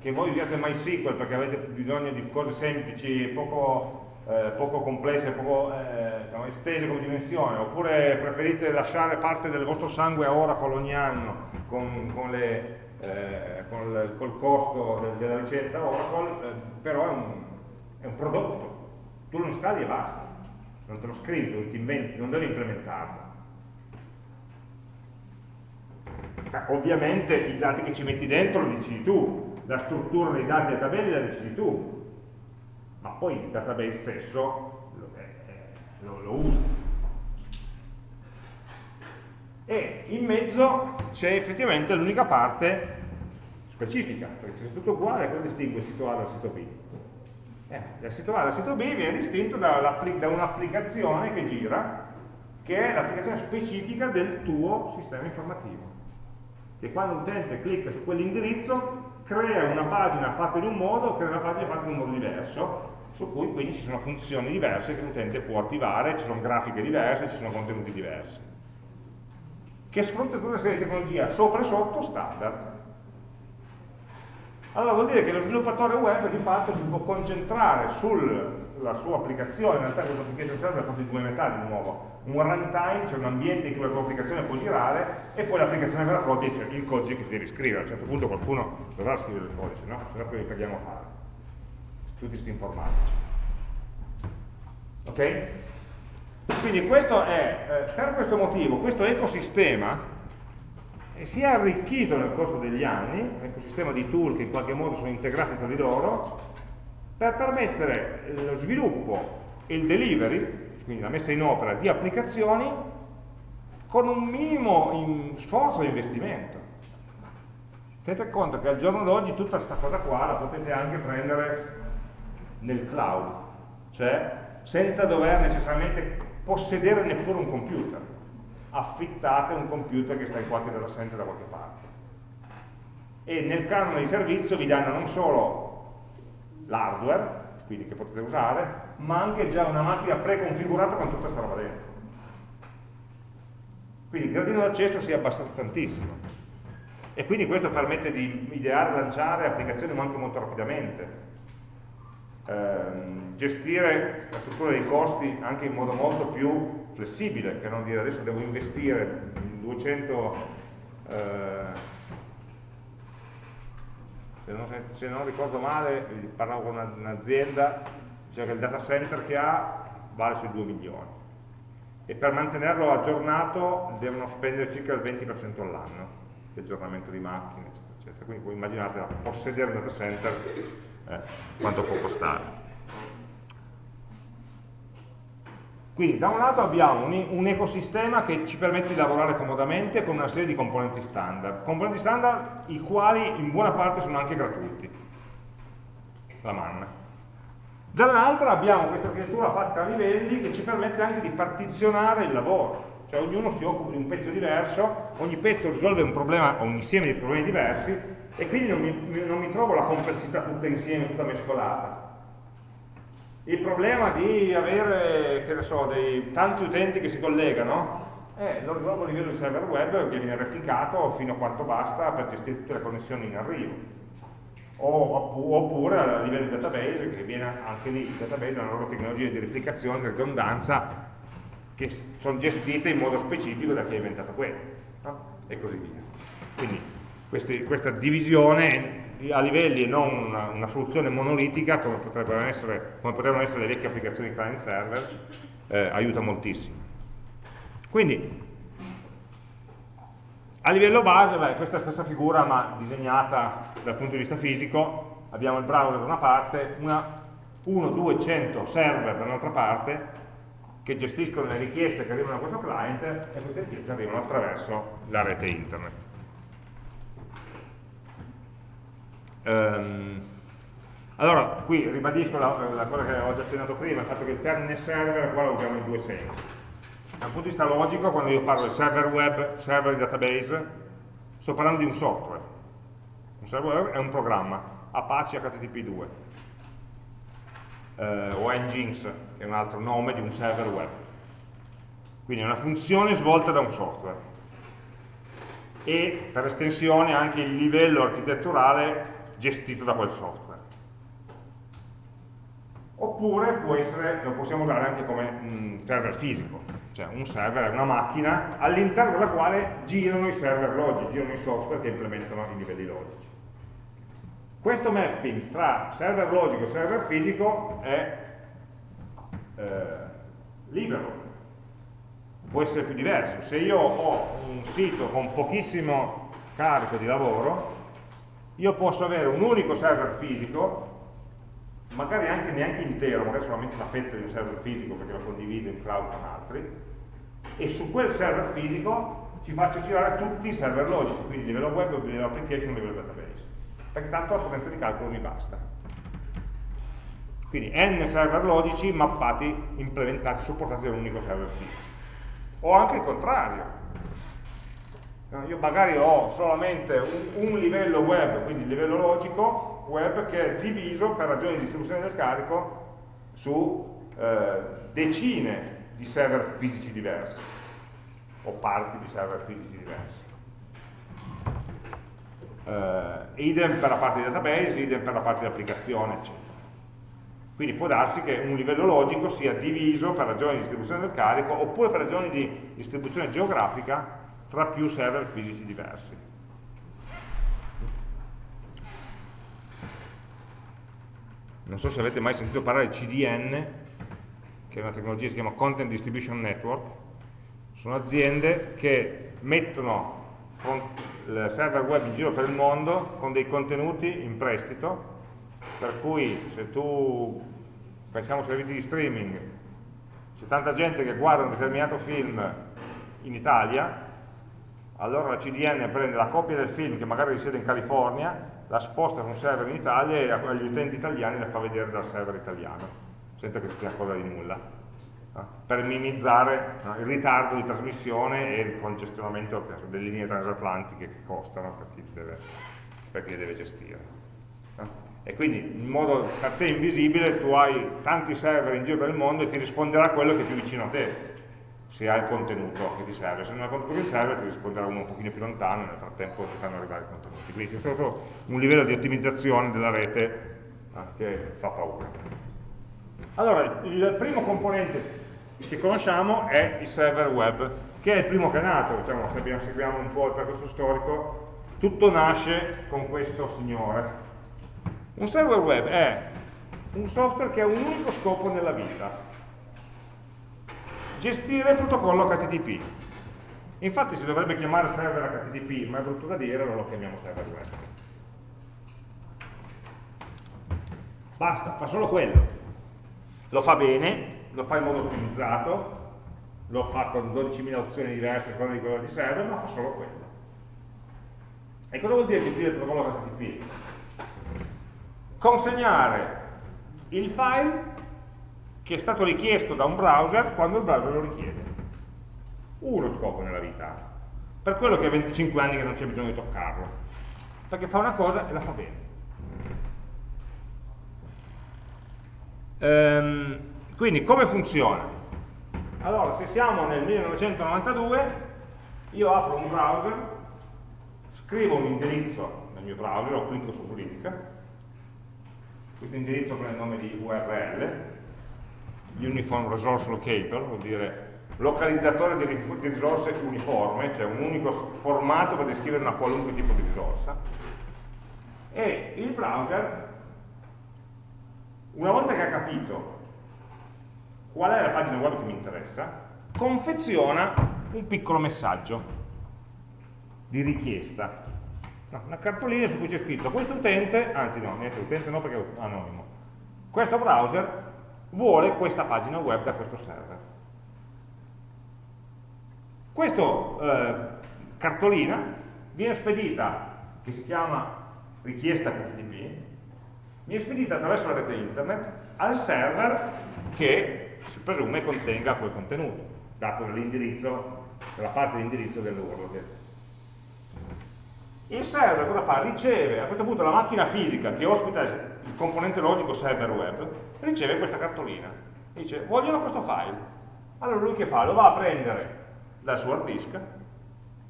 che voi usiate MySQL perché avete bisogno di cose semplici, poco, eh, poco complesse, poco eh, diciamo, estese come dimensione, oppure preferite lasciare parte del vostro sangue a Oracle ogni anno con, con le eh, col, col, costo de, della licenza? Oracle, eh, però è un, è un, prodotto, tu lo installi e basta, non te lo scrivi, non ti inventi, non devi implementarlo. Eh, ovviamente i dati che ci metti dentro lo decidi tu, la struttura dei dati dei tabelli la decidi tu, ma poi il database stesso lo, eh, lo, lo usi e in mezzo c'è effettivamente l'unica parte specifica, perché se tutto uguale, cosa distingue il sito A dal sito B? Eh, il sito A dal sito B viene distinto da, da un'applicazione che gira che è l'applicazione specifica del tuo sistema informativo. Che quando l'utente clicca su quell'indirizzo crea una pagina fatta in un modo, crea una pagina fatta in un modo diverso, su cui quindi ci sono funzioni diverse che l'utente può attivare, ci sono grafiche diverse, ci sono contenuti diversi. Che sfrutta tutta una serie di tecnologie sopra e sotto standard. Allora vuol dire che lo sviluppatore web di fatto si può concentrare sulla sua applicazione, in realtà questo application server è fatto di due metà di nuovo, un runtime, cioè un ambiente in cui la tua applicazione può girare, e poi l'applicazione vera e propria, cioè il codice che devi scrivere. A un certo punto qualcuno dovrà scrivere il codice, no? Se no poi li paghiamo a fare. Tutti questi informatici. Ok? Quindi questo è, eh, per questo motivo, questo ecosistema si è arricchito nel corso degli anni, un ecosistema di tool che in qualche modo sono integrati tra di loro, per permettere lo sviluppo e il delivery quindi la messa in opera di applicazioni con un minimo sforzo di investimento. Tenete conto che al giorno d'oggi tutta questa cosa qua la potete anche prendere nel cloud, cioè senza dover necessariamente possedere neppure un computer. Affittate un computer che sta in qualche center da qualche parte. E nel canone di servizio vi danno non solo l'hardware, quindi che potete usare, ma anche già una macchina preconfigurata con tutta questa roba dentro. Quindi il gradino d'accesso si è abbassato tantissimo. E quindi questo permette di ideare lanciare applicazioni anche molto rapidamente. Eh, gestire la struttura dei costi anche in modo molto più flessibile, che non dire adesso devo investire 200 eh, se, non, se non, ricordo male, parlavo con un'azienda cioè che il data center che ha vale sui 2 milioni e per mantenerlo aggiornato devono spendere circa il 20% all'anno di aggiornamento di macchine eccetera, eccetera. quindi voi immaginate possedere un data center eh, quanto può costare quindi da un lato abbiamo un, un, ecosistema che ci permette di lavorare comodamente con una serie di componenti standard componenti standard i quali in buona parte sono anche gratuiti. La manna. Dall'altra abbiamo questa architettura fatta a livelli che ci permette anche di partizionare il lavoro, cioè ognuno si occupa di un pezzo diverso, ogni pezzo risolve un problema o un insieme di problemi diversi e quindi non mi, non mi trovo la complessità tutta insieme, tutta mescolata. Il problema di avere, che ne so, dei tanti utenti che si collegano, eh, lo risolvo a livello di server web che viene replicato fino a quanto basta per gestire tutte le connessioni in arrivo oppure a livello di database, che viene anche lì, il database è una loro tecnologia di replicazione, di redondanza, che sono gestite in modo specifico da chi ha inventato quello, no? e così via. Quindi questi, questa divisione a livelli e non una, una soluzione monolitica come potrebbero, essere, come potrebbero essere le vecchie applicazioni client server, eh, aiuta moltissimo. Quindi a livello base, beh, questa è la stessa figura ma disegnata dal punto di vista fisico, abbiamo il browser da una parte, una 1, 2, 100 server dall'altra parte che gestiscono le richieste che arrivano a questo client e queste richieste arrivano attraverso la rete internet. Um, allora, qui ribadisco la, la, cosa che ho già accennato prima, il fatto che il termine server qua lo usiamo in due sensi da un punto di vista logico, quando io parlo di server web, server database, sto parlando di un software. Un server web è un programma, Apache HTTP2, eh, o Nginx, che è un altro nome di un server web. Quindi è una funzione svolta da un software. E per estensione anche il livello architetturale gestito da quel software oppure essere, lo possiamo usare anche come un server fisico, cioè un server è una macchina all'interno della quale girano i server logici, girano i software che implementano i livelli logici. Questo mapping tra server logico e server fisico è eh, libero, può essere più diverso. Se io ho un sito con pochissimo carico di lavoro, io posso avere un unico server fisico magari anche neanche intero, magari solamente una fetta di un server fisico perché lo condivido in cloud con altri, e su quel server fisico ci faccio girare tutti i server logici, quindi livello web, livello application, livello database, perché tanto la potenza di calcolo mi basta. Quindi n server logici mappati, implementati, supportati da un unico server fisico. o anche il contrario. Io magari ho solamente un, un livello web, quindi il livello logico web, che è diviso per ragioni di distribuzione del carico su eh, decine di server fisici diversi o parti di server fisici diversi. Uh, idem per la parte di database, idem per la parte di applicazione, eccetera. Quindi può darsi che un livello logico sia diviso per ragioni di distribuzione del carico oppure per ragioni di distribuzione geografica tra più server fisici diversi. Non so se avete mai sentito parlare di CDN, che è una tecnologia che si chiama Content Distribution Network. Sono aziende che mettono il server web in giro per il mondo con dei contenuti in prestito per cui se tu, pensiamo ai servizi di streaming, c'è tanta gente che guarda un determinato film in Italia, allora la CDN prende la copia del film che magari risiede in California, la sposta su un server in Italia e agli utenti italiani la fa vedere dal server italiano, senza che si sia cosa di nulla, per minimizzare il ritardo di trasmissione e il congestionamento delle linee transatlantiche che costano per chi deve, per chi deve gestire e quindi in modo per te invisibile tu hai tanti server in giro per il mondo e ti risponderà quello che è più vicino a te se hai il contenuto che ti serve, se non hai il contenuto che ti serve ti risponderà uno un pochino più lontano e nel frattempo ti fanno arrivare i contenuti. Quindi c'è proprio un livello di ottimizzazione della rete eh, che fa paura. Allora il primo componente che conosciamo è il server web che è il primo che è nato diciamo, se seguiamo un po' il percorso storico tutto nasce con questo signore. Un server web è un software che ha un unico scopo nella vita, gestire il protocollo HTTP. Infatti si dovrebbe chiamare server HTTP, ma è brutto da dire, non lo chiamiamo server web. Basta, fa solo quello. Lo fa bene, lo fa in modo ottimizzato, lo fa con 12.000 opzioni diverse a seconda di quello che serve, ma fa solo quello. E cosa vuol dire gestire il protocollo HTTP? consegnare il file che è stato richiesto da un browser quando il browser lo richiede. Uno scopo nella vita. Per quello che ha 25 anni che non c'è bisogno di toccarlo. Perché fa una cosa e la fa bene. Ehm, quindi come funziona? Allora, se siamo nel 1992, io apro un browser, scrivo un indirizzo nel mio browser, o clicco su verifica, questo indirizzo prende il nome di URL, Uniform Resource Locator, vuol dire localizzatore di, risorse uniforme, cioè un unico formato per descrivere una qualunque tipo di risorsa, e il browser, una volta che ha capito qual è la pagina web che mi interessa, confeziona un piccolo messaggio di richiesta. Una cartolina su cui c'è scritto questo utente, anzi no, niente utente no perché è anonimo, questo browser vuole questa pagina web da questo server. Questa eh, cartolina viene spedita, che si chiama richiesta HTTP, viene spedita attraverso la rete internet al server che si presume contenga quel contenuto, dato dall'indirizzo, dalla parte di indirizzo dell'URL il server cosa fa? Riceve a questo punto la macchina fisica che ospita il componente logico server web, riceve questa cartolina. Dice, vogliono questo file. Allora lui che fa? Lo va a prendere dal suo hard disk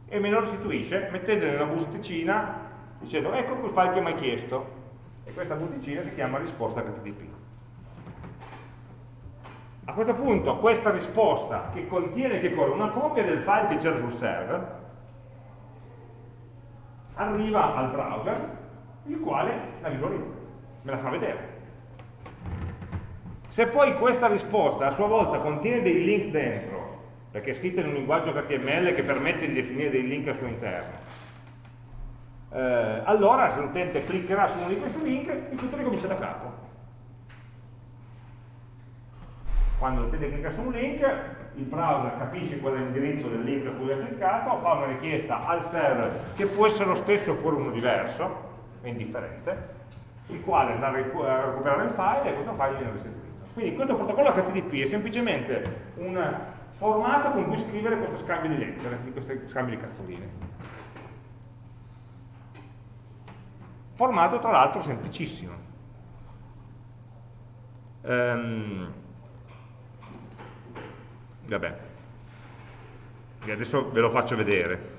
e me lo restituisce mettendolo in una busticina dicendo ecco quel file che mi hai chiesto e questa busticina si chiama risposta HTTP. A questo punto questa risposta che contiene che cosa? Una copia del file che c'era sul server arriva al browser, il quale la visualizza, me la fa vedere. Se poi questa risposta a sua volta contiene dei link dentro, perché è scritta in un linguaggio HTML che permette di definire dei link al suo interno, eh, allora se l'utente cliccherà su uno di questi link, il tutto ricomincia da capo. Quando l'utente clicca su un link, il browser capisce qual è l'indirizzo del link a cui ha cliccato, fa una richiesta al server che può essere lo stesso oppure uno diverso, è indifferente, il quale andrà a recuperare il file e questo file viene restituito. Quindi questo protocollo HTTP è semplicemente un formato con cui scrivere questo scambio di lettere, di questi scambi di cartoline. Formato tra l'altro semplicissimo. Um, vabbè, e adesso ve lo faccio vedere.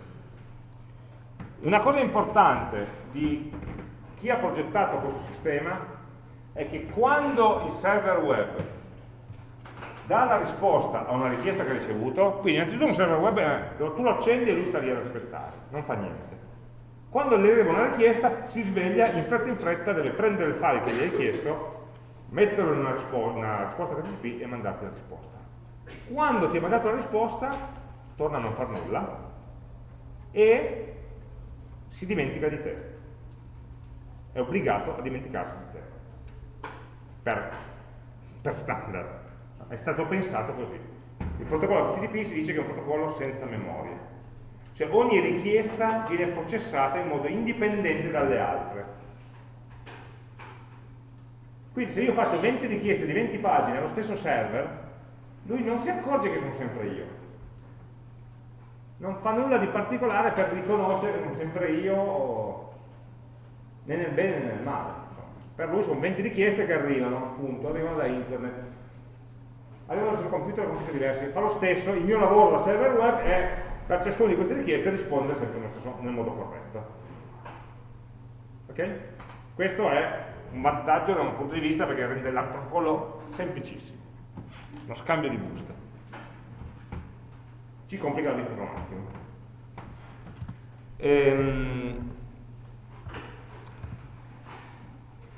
Una cosa importante di chi ha progettato questo sistema è che quando il server web dà la risposta a una richiesta che ha ricevuto, quindi innanzitutto un server web è, tu lo accendi e lui sta lì a aspettare, non fa niente. Quando gli arriva una richiesta si sveglia, in fretta in fretta deve prendere il file che gli hai chiesto, metterlo in una, rispo una risposta HTTP e mandarti la risposta. Quando ti ha mandato la risposta, torna a non far nulla e si dimentica di te. È obbligato a dimenticarsi di te. Per, per standard. È stato pensato così. Il protocollo HTTP si dice che è un protocollo senza memoria. Cioè ogni richiesta viene processata in modo indipendente dalle altre. Quindi se io faccio 20 richieste di 20 pagine allo stesso server, lui non si accorge che sono sempre io. Non fa nulla di particolare per riconoscere che sono sempre io né nel bene né nel male. Per lui sono 20 richieste che arrivano, appunto, arrivano da internet arrivano sul computer con computer diversi, fa lo stesso, il mio lavoro da server web è per ciascuna di queste richieste rispondere sempre nel, stesso, nel modo corretto. Ok? Questo è un vantaggio da un punto di vista perché rende il protocollo semplicissimo, uno scambio di buste. Ci complica la vita un attimo. Ehm,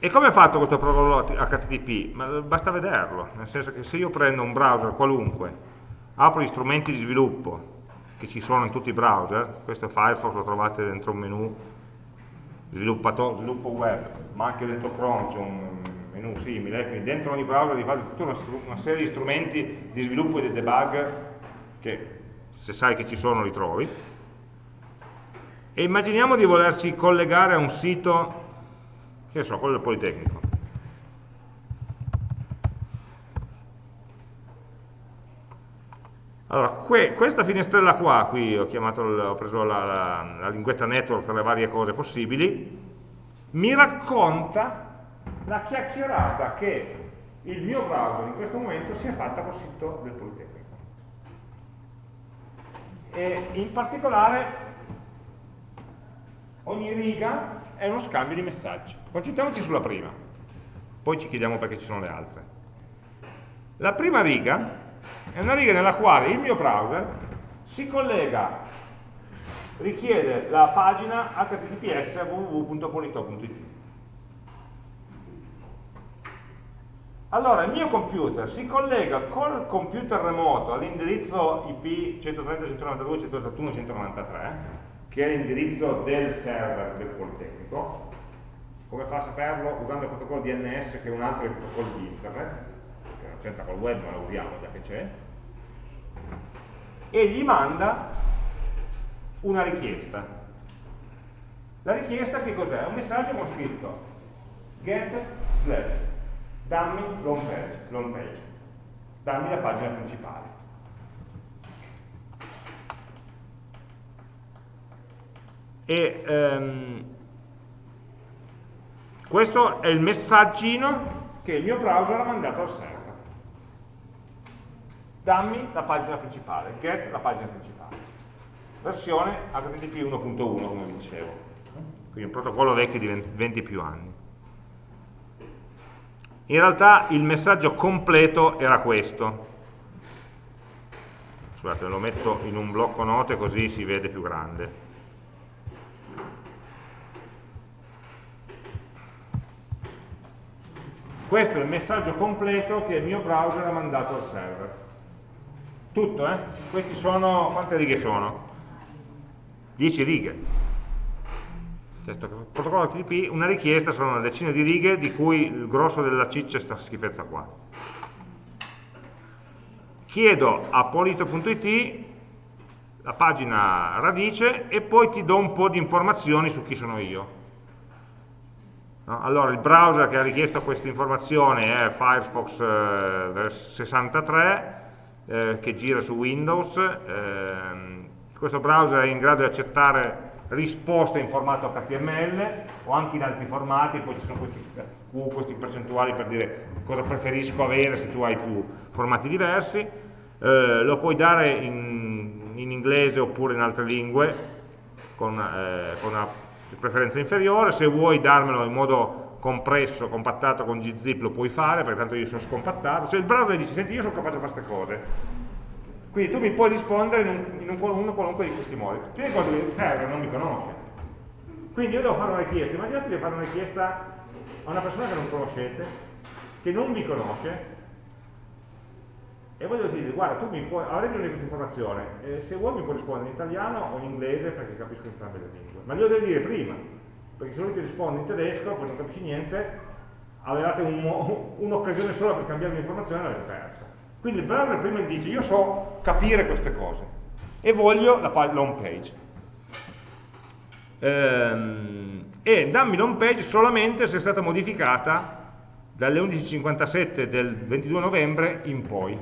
E come è fatto questo protocollo HTTP? Basta vederlo, nel senso che se io prendo un browser qualunque, apro gli strumenti di sviluppo che ci sono in tutti i browser, questo è Firefox, lo trovate dentro un menu sviluppo web, ma anche dentro Chrome c'è un menu simile, quindi dentro ogni browser vi fate tutta una, una serie di strumenti di sviluppo e di debug che se sai che ci sono li trovi. E immaginiamo di volerci collegare a un sito che so, quello del Politecnico. Allora, que questa finestrella qua, qui ho, chiamato, ho preso la, la, la linguetta network tra le varie cose possibili, mi racconta la chiacchierata che il mio browser in questo momento si è fatta col sito del Politecnico. E in particolare ogni riga è uno scambio di messaggi. Concentriamoci sulla prima, poi ci chiediamo perché ci sono le altre. La prima riga è una riga nella quale il mio browser si collega, richiede la pagina https www.polito.it. Allora il mio computer si collega col computer remoto all'indirizzo IP 130.192.181.193 che è l'indirizzo del server del Politecnico, come fa a saperlo? Usando il protocollo DNS che è un altro protocollo di internet, che non c'entra col web ma lo usiamo già che c'è, e gli manda una richiesta. La richiesta che cos'è? Un messaggio con scritto get slash dammi l'home page, page, dammi la pagina principale. E ehm, questo è il messaggino che il mio browser ha mandato al server. Dammi la pagina principale get la pagina principale. Versione HTTP 1.1 come vi dicevo. Quindi un protocollo vecchio di 20 più anni. In realtà il messaggio completo era questo. Scusate lo metto in un blocco note così si vede più grande Questo è il messaggio completo che il mio browser ha mandato al server. Tutto, eh? Questi sono, quante righe sono? 10 righe. Questo protocollo HTTP, una richiesta sono una decina di righe di cui il grosso della ciccia è questa schifezza qua. Chiedo a polito.it la pagina radice e poi ti do un po' di informazioni su chi sono io. No? Allora il browser che ha richiesto questa informazione è Firefox eh, 63, eh, che gira su Windows, ehm, questo browser è in grado di accettare risposte in formato HTML o anche in altri formati, poi ci sono questi, Q, questi percentuali per dire cosa preferisco avere se tu hai più formati diversi, eh, lo puoi dare in, in, inglese oppure in altre lingue con, eh, con una preferenza inferiore, se vuoi darmelo in modo compresso, compattato con gzip lo puoi fare perché tanto io sono scompattato, se il browser dice senti io sono capace di fare queste cose quindi tu mi puoi rispondere in, un, in un, qualunque di questi modi. Tieni conto che il server non mi conosce. Quindi io devo fare una richiesta. Immaginate di fare una richiesta a una persona che non conoscete, che non vi conosce, e voglio dire, guarda, tu mi puoi, avrei bisogno di questa informazione, eh, se vuoi mi puoi rispondere in italiano o in inglese perché capisco entrambe le lingue. Ma glielo devi dire prima, perché se lui ti risponde in tedesco, poi non capisci niente, avevate un'occasione un sola per cambiare l'informazione e l'avete persa. Quindi il browser prima gli dice io so capire queste cose e voglio la, home page. Ehm, e dammi l'home page solamente se è stata modificata dalle 11.57 del 22 novembre in poi.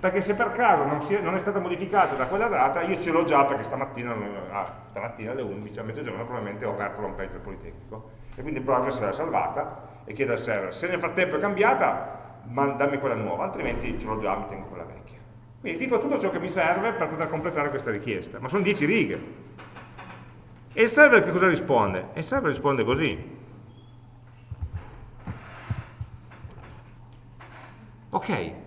Perché se per caso non, è, non è stata modificata da quella data, io ce l'ho già perché stamattina, ah, stamattina alle 11, a mezzogiorno probabilmente ho aperto l'home page del Politecnico. E quindi il browser se l'è salvata e chiede al server. Se nel frattempo è cambiata, dammi quella nuova, altrimenti ce l'ho già, mi tengo quella vecchia. Quindi dico tutto ciò che mi serve per poter completare questa richiesta, ma sono 10 righe. E il server che cosa risponde? il server risponde così. Ok.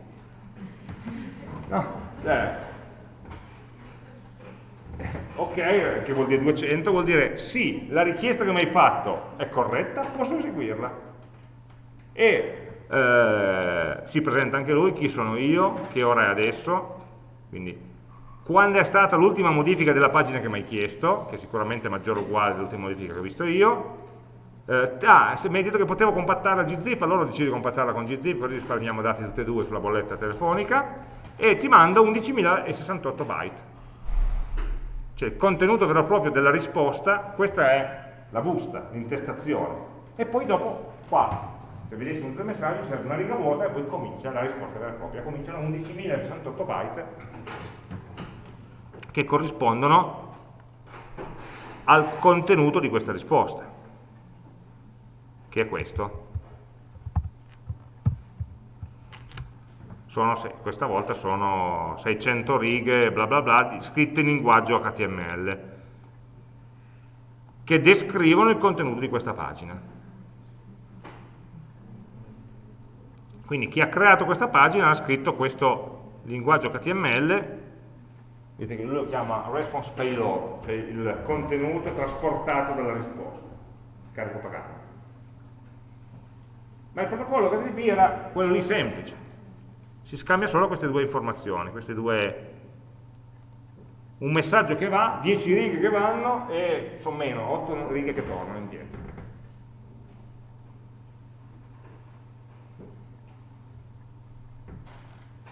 No, cioè, ok, che vuol dire 200, vuol dire sì, la richiesta che mi hai fatto è corretta, posso eseguirla. E eh, si presenta anche lui, chi sono io, che ora è adesso, quindi quando è stata l'ultima modifica della pagina che mi hai chiesto, che sicuramente è maggiore o uguale dell'ultima modifica che ho visto io, eh, ah, mi hai detto che potevo compattarla gzip, allora decido di compattarla con gzip, così risparmiamo dati tutti e due sulla bolletta telefonica, e ti mando 11.068 byte. Cioè il contenuto vero e proprio della risposta, questa è la busta, l'intestazione. E poi dopo, qua, se vedessimo tre messaggi serve una riga vuota e poi comincia la risposta vera e propria, cominciano 11.068 byte che corrispondono al contenuto di questa risposta, che è questo. Sono, questa volta sono 600 righe bla bla bla scritte in linguaggio HTML che descrivono il contenuto di questa pagina. Quindi chi ha creato questa pagina ha scritto questo linguaggio HTML, vedete che lui lo chiama response payload, cioè il contenuto trasportato dalla risposta, carico pagato. Ma il protocollo HTTP era quello lì semplice, si scambia solo queste due informazioni, queste due un messaggio che va, 10 righe che vanno e sono meno, 8 righe che tornano indietro.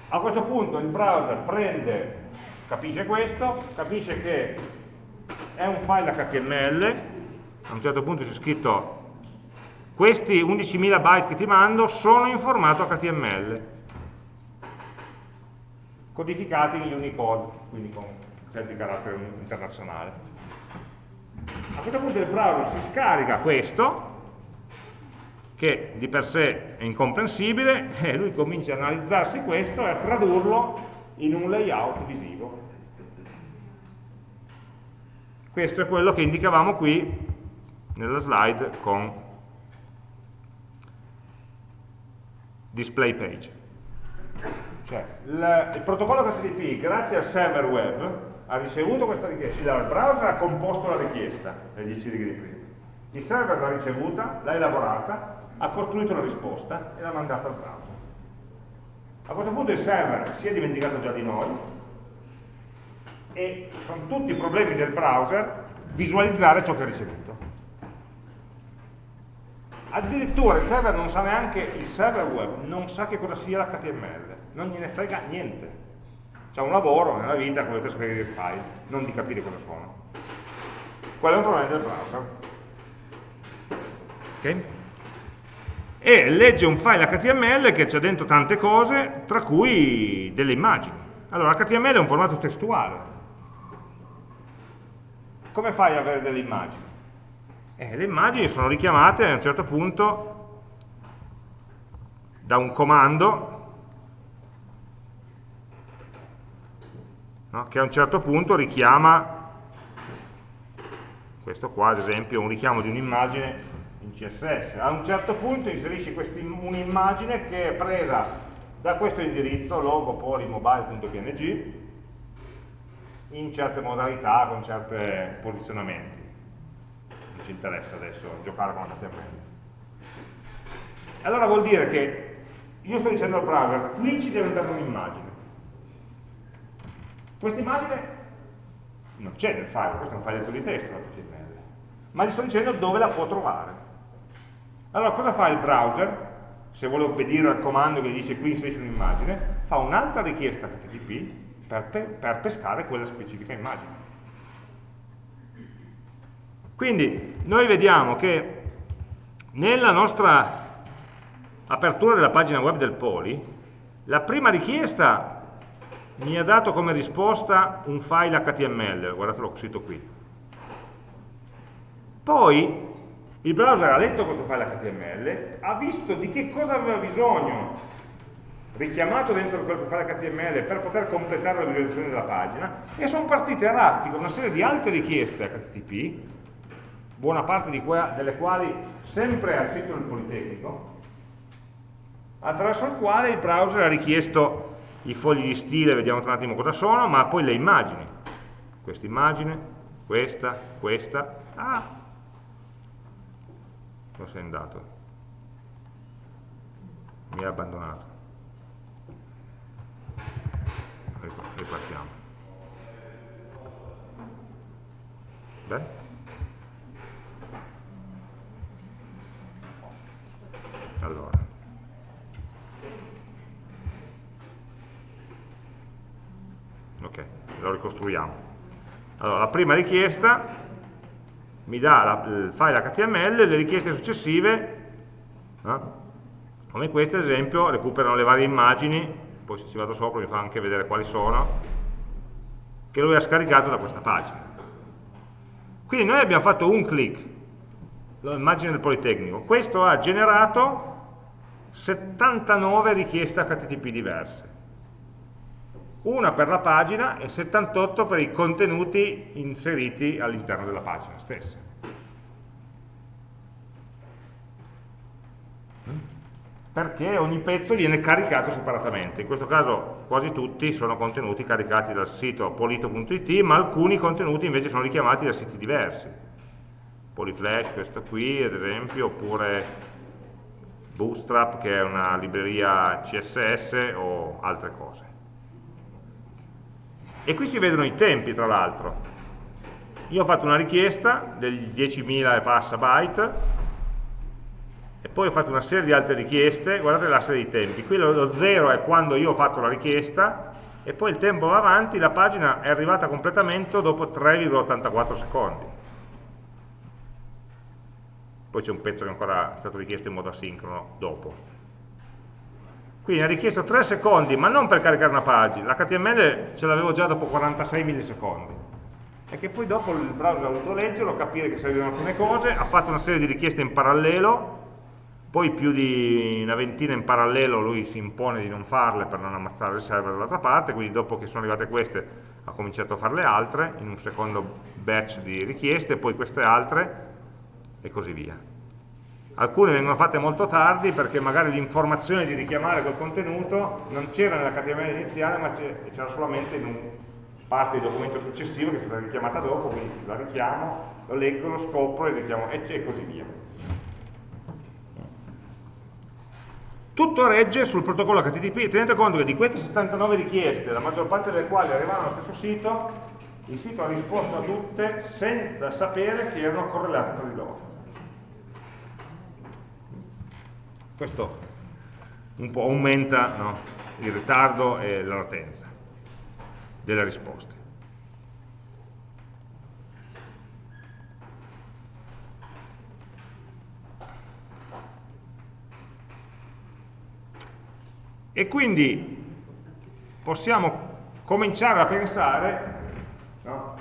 A questo punto il browser prende, capisce questo, capisce che è un file HTML, a un certo punto c'è scritto questi 11.000 byte che ti mando sono in formato HTML, codificati in Unicode, quindi con certi caratteri internazionali. A questo punto il browser si scarica questo, che di per sé è incomprensibile [laughs] e lui comincia a analizzarsi questo e a tradurlo in un layout visivo. Questo è quello che indicavamo qui nella slide con display page. Cioè, il, il protocollo HTTP, grazie al server web, ha ricevuto questa richiesta, il browser ha composto la richiesta, 10 righe di prima. Il server l'ha ricevuta, l'ha elaborata, ha costruito la risposta e l'ha mandata al browser. A questo punto il server si è dimenticato già di noi e con tutti i problemi del browser visualizzare ciò che ha ricevuto. Addirittura il server non sa neanche, il server web non sa che cosa sia l'HTML, non gliene frega niente. C'è un lavoro nella vita quello di trasferire il file, non di capire cosa sono. Quello è un problema del browser. Okay? e legge un file HTML che c'è dentro tante cose, tra cui delle immagini. Allora, HTML è un formato testuale. Come fai ad avere delle immagini? Eh, le immagini sono richiamate a un certo punto da un comando no? che a un certo punto richiama questo qua ad esempio un richiamo di un'immagine in CSS a un certo punto inserisci un'immagine che è presa da questo indirizzo logo polymobile.png in certe modalità, con certi posizionamenti. Non ci interessa adesso giocare con HTML allora vuol dire che io sto dicendo al browser qui ci deve dare un'immagine questa immagine non c'è nel file, questo è un file di testo HTML, ma gli sto dicendo dove la può trovare. Allora cosa fa il browser? Se vuole obbedire al comando che gli dice qui inserisci un'immagine, fa un'altra richiesta HTTP per, pe per pescare quella specifica immagine. Quindi noi vediamo che nella nostra apertura della pagina web del Poli, la prima richiesta mi ha dato come risposta un file HTML, guardate l'ho scritto qui. Poi il browser ha letto questo file HTML, ha visto di che cosa aveva bisogno richiamato dentro quel file HTML per poter completare la visualizzazione della pagina e sono partite a raffica una serie di altre richieste HTTP, buona parte delle quali sempre al sito del Politecnico, attraverso il quale il browser ha richiesto i fogli di stile, vediamo tra un attimo cosa sono, ma poi le immagini. Questa immagine, questa, questa. Ah! Dove sei andato? Mi ha abbandonato. Ripartiamo. Beh? Allora. Ok, lo ricostruiamo. Allora la prima richiesta mi dà la, il file HTML le richieste successive eh, come queste ad esempio recuperano le varie immagini poi se ci vado sopra mi fa anche vedere quali sono che lui ha scaricato da questa pagina. Quindi noi abbiamo fatto un click l'immagine del Politecnico. Questo ha generato 79 richieste HTTP diverse una per la pagina e 78 per i contenuti inseriti all'interno della pagina stessa. Perché ogni pezzo viene caricato separatamente, in questo caso quasi tutti sono contenuti caricati dal sito polito.it, ma alcuni contenuti invece sono richiamati da siti diversi. Polyflash, questo qui ad esempio, oppure Bootstrap che è una libreria CSS o altre cose. E qui si vedono i tempi, tra l'altro. Io ho fatto una richiesta degli 10.000 e passa byte, e poi ho fatto una serie di altre richieste, guardate la serie di tempi, qui lo 0 è quando io ho fatto la richiesta, e poi il tempo va avanti, la pagina è arrivata a completamento dopo 3,84 secondi. Poi c'è un pezzo che ancora è stato richiesto in modo asincrono dopo. Quindi ha richiesto 3 secondi, ma non per caricare una pagina, l'HTML ce l'avevo già dopo 46 millisecondi. E che poi dopo il browser ha voluto leggerlo, capire che servivano alcune cose, ha fatto una serie di richieste in parallelo, poi più di una ventina in parallelo lui si impone di non farle per non ammazzare il server dall'altra parte, quindi dopo che sono arrivate queste ha cominciato a fare le altre, in un secondo batch di richieste, poi queste altre, e così via alcune vengono fatte molto tardi perché magari l'informazione di richiamare quel contenuto non c'era nella HTML iniziale ma c'era solamente in un parte del documento successivo che è stata richiamata dopo, quindi la richiamo, lo leggo, lo scopro e, richiamo, e così via. Tutto regge sul protocollo HTTP, tenete conto che di queste 79 richieste, la maggior parte delle quali arrivavano allo stesso sito, il sito ha risposto a tutte senza sapere che erano correlate tra di loro. Questo un po' aumenta no, il ritardo e la latenza delle risposte. E quindi possiamo cominciare a pensare, no?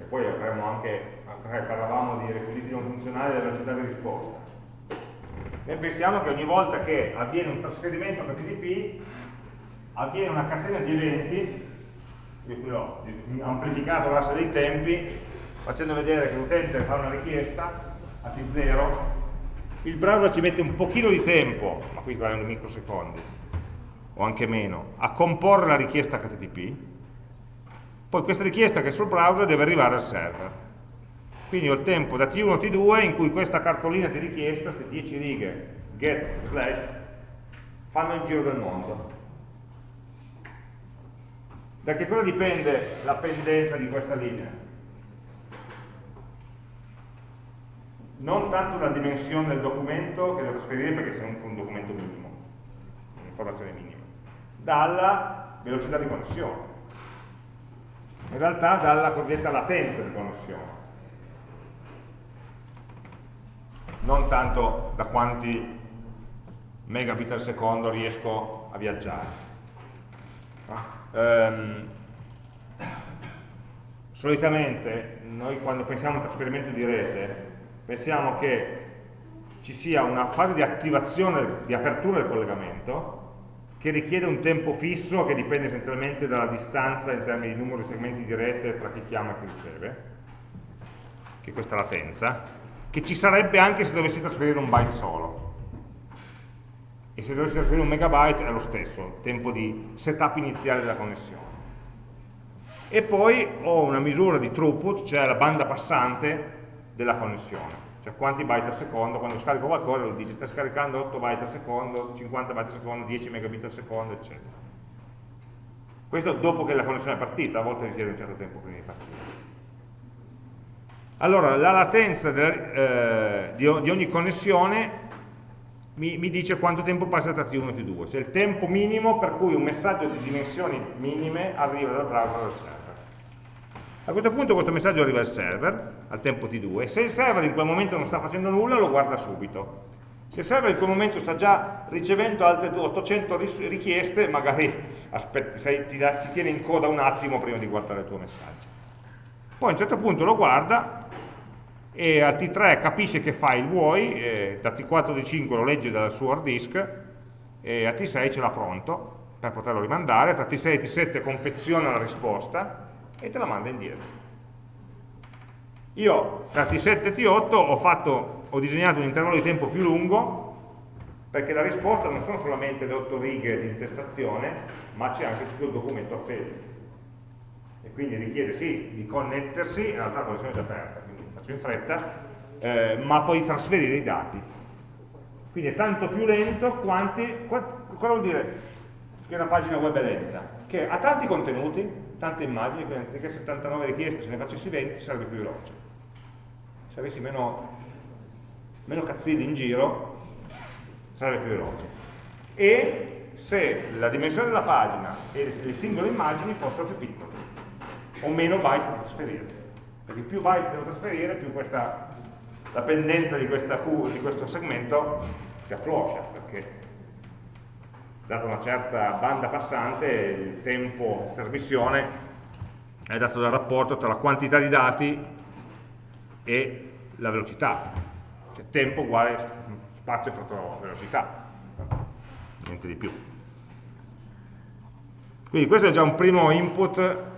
e poi avremo anche, parlavamo di requisiti non funzionali della velocità di risposta, noi pensiamo che ogni volta che avviene un trasferimento HTTP avviene una catena di eventi, io qui ho amplificato l'asse dei tempi, facendo vedere che l'utente fa una richiesta a T0, il browser ci mette un pochino di tempo, ma qui parlando microsecondi, o anche meno, a comporre la richiesta HTTP, poi questa richiesta che è sul browser deve arrivare al server quindi ho il tempo da T1 a T2 in cui questa cartolina di richiesta, queste 10 righe get slash, fanno il giro del mondo. Da che cosa dipende la pendenza di questa linea? Non tanto la dimensione del documento che devo trasferire perché è un, documento minimo, un'informazione minima, dalla velocità di connessione. In realtà dalla cosiddetta latenza di connessione. Non tanto da quanti megabit al secondo riesco a viaggiare. Um, solitamente noi quando pensiamo a un trasferimento di rete pensiamo che ci sia una fase di attivazione, di apertura del collegamento che richiede un tempo fisso che dipende essenzialmente dalla distanza in termini di numero di segmenti di rete tra chi chiama e chi riceve, che è questa latenza, che ci sarebbe anche se dovessi trasferire un byte solo. E se dovessi trasferire un megabyte è lo stesso, tempo di setup iniziale della connessione. E poi ho una misura di throughput, cioè la banda passante della connessione. Cioè quanti byte al secondo, quando scarico qualcosa lo dice sta scaricando 8 byte al secondo, 50 byte al secondo, 10 megabit al secondo, eccetera. Questo dopo che la connessione è partita, a volte richiede un certo tempo prima di partire. Allora, la latenza eh, di, di, ogni connessione mi, mi, dice quanto tempo passa tra T1 e T2, cioè il tempo minimo per cui un messaggio di dimensioni minime arriva dal browser al server. A questo punto questo messaggio arriva al server, al tempo T2, e se il server in quel momento non sta facendo nulla, lo guarda subito. Se il server in quel momento sta già ricevendo altre 800 richieste, magari [laughs] aspetti, sei, ti, ti tiene in coda un attimo prima di guardare il tuo messaggio. Poi a un certo punto lo guarda e a T3 capisce che file vuoi, da T4 T5 lo legge dal suo hard disk e a T6 ce l'ha pronto per poterlo rimandare, tra T6 e T7 confeziona la risposta e te la manda indietro. Io tra T7 e T8 ho, fatto, ho disegnato un intervallo di tempo più lungo perché la risposta non sono solamente le 8 righe di intestazione, ma c'è anche tutto il documento appeso. E quindi richiede sì di connettersi, in realtà la connessione è già aperta, faccio in fretta, eh, ma poi trasferire i dati. Quindi è tanto più lento quanti, cosa vuol dire che una pagina web è lenta? Che ha tanti contenuti, tante immagini, quindi anziché 79 richieste se ne facessi 20 sarebbe più veloce. Se avessi meno, meno cazzilli in giro sarebbe più veloce. E se la dimensione della pagina e le singole immagini fossero più piccole o meno byte da trasferire. Perché più byte devo trasferire, più questa, la pendenza di, questa, di questo segmento si affloscia, perché data una certa banda passante il tempo di trasmissione è dato dal rapporto tra la quantità di dati e la velocità. Cioè tempo uguale spazio fratto velocità, niente di più. Quindi questo è già un primo input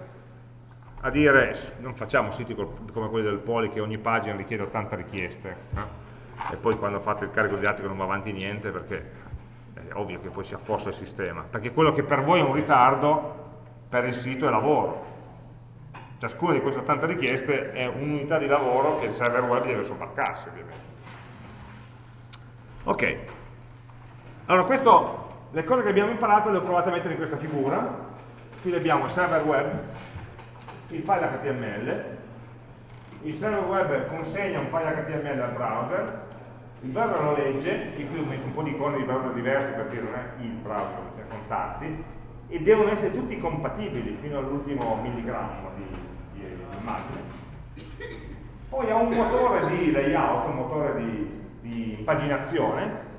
a dire non facciamo siti come quelli del Poli che ogni pagina richiede 80 richieste eh? e poi quando fate il carico di dati non va avanti niente perché è ovvio che poi si affossa il sistema. Perché quello che per voi è un ritardo per il sito è lavoro. Ciascuna di queste 80 richieste è un'unità di lavoro che il server web deve sobbarcarsi ovviamente. Ok. Allora questo le cose che abbiamo imparato le ho provate a mettere in questa figura. Qui abbiamo il server web il file HTML, il server web consegna un file HTML al browser, il browser lo legge, qui ho messo un po' di icone di browser diversi perché non è il browser, cioè contatti, e devono essere tutti compatibili fino all'ultimo milligrammo di, di, di, immagine. Poi ha un motore di layout, un motore di, di paginazione,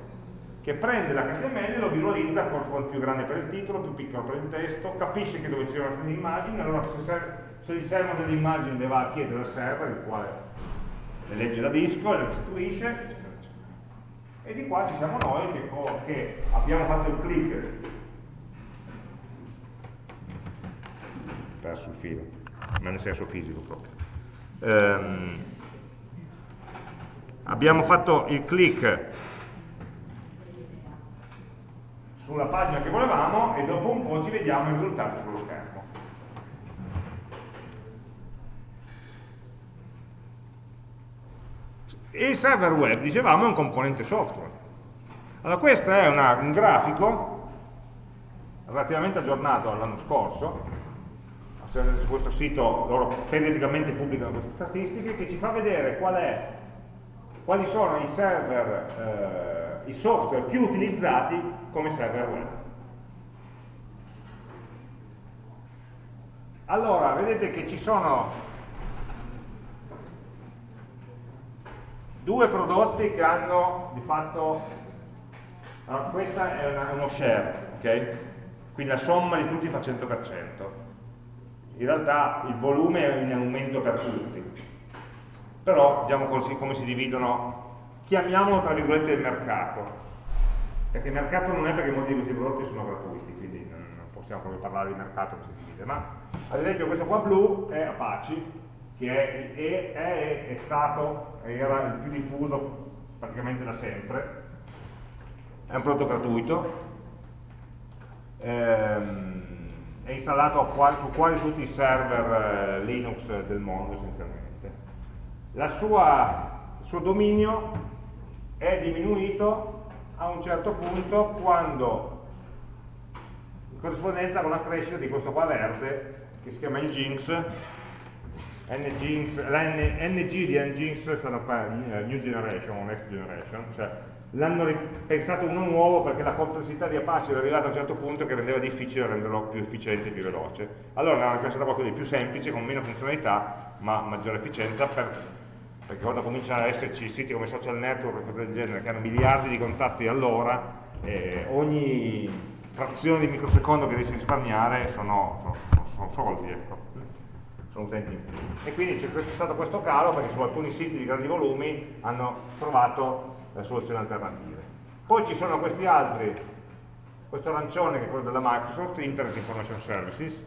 che prende l'HTML e lo visualizza con font più grande per il titolo, più piccolo per il testo, capisce che dove ci sono le immagini, allora se, se gli servono delle immagini le va a chiedere al server, il quale le legge da disco, le restituisce, eccetera, eccetera. E di qua ci siamo noi che, che abbiamo fatto il click perso il filo, ma nel senso fisico proprio. Ehm, abbiamo fatto il click sulla pagina che volevamo e dopo un po' ci vediamo i risultati sullo schermo. Il server web, dicevamo, è un componente software. Allora questo è una, un grafico relativamente aggiornato all'anno scorso, su questo sito loro periodicamente pubblicano queste statistiche, che ci fa vedere qual è, quali sono i server eh, i software più utilizzati come server web. Allora, vedete che ci sono due prodotti che hanno di fatto, allora, questa è una, uno share, ok? Quindi la somma di tutti fa 100%. In realtà il volume è in aumento per tutti. Però vediamo così come si dividono chiamiamolo tra virgolette il mercato, perché il mercato non è perché molti di questi prodotti sono gratuiti, quindi non, possiamo proprio parlare di mercato che si divide, ma ad esempio questo qua blu è Apache, che è, è, è, è stato, era il più diffuso praticamente da sempre, è un prodotto gratuito, ehm, è installato su quasi tutti i server eh, Linux del mondo essenzialmente. Sua, il suo dominio è diminuito a un certo punto quando in corrispondenza con la crescita di questo qua verde che si chiama la NG di Nginx stanno per eh, New Generation o Next Generation cioè l'hanno pensato uno nuovo perché la complessità di Apache era arrivata a un certo punto che rendeva difficile renderlo più efficiente e più veloce allora hanno pensato qualcosa di più semplice con meno funzionalità ma maggiore efficienza per perché quando cominciano ad esserci siti come social network e cose del genere che hanno miliardi di contatti all'ora, eh, ogni frazione di microsecondo che riesci a risparmiare sono, sono, sono soldi, ecco. Sono utenti in più. E quindi c'è stato questo calo perché su alcuni siti di grandi volumi hanno trovato le soluzioni alternative. Poi ci sono questi altri, questo arancione che è quello della Microsoft, Internet Information Services,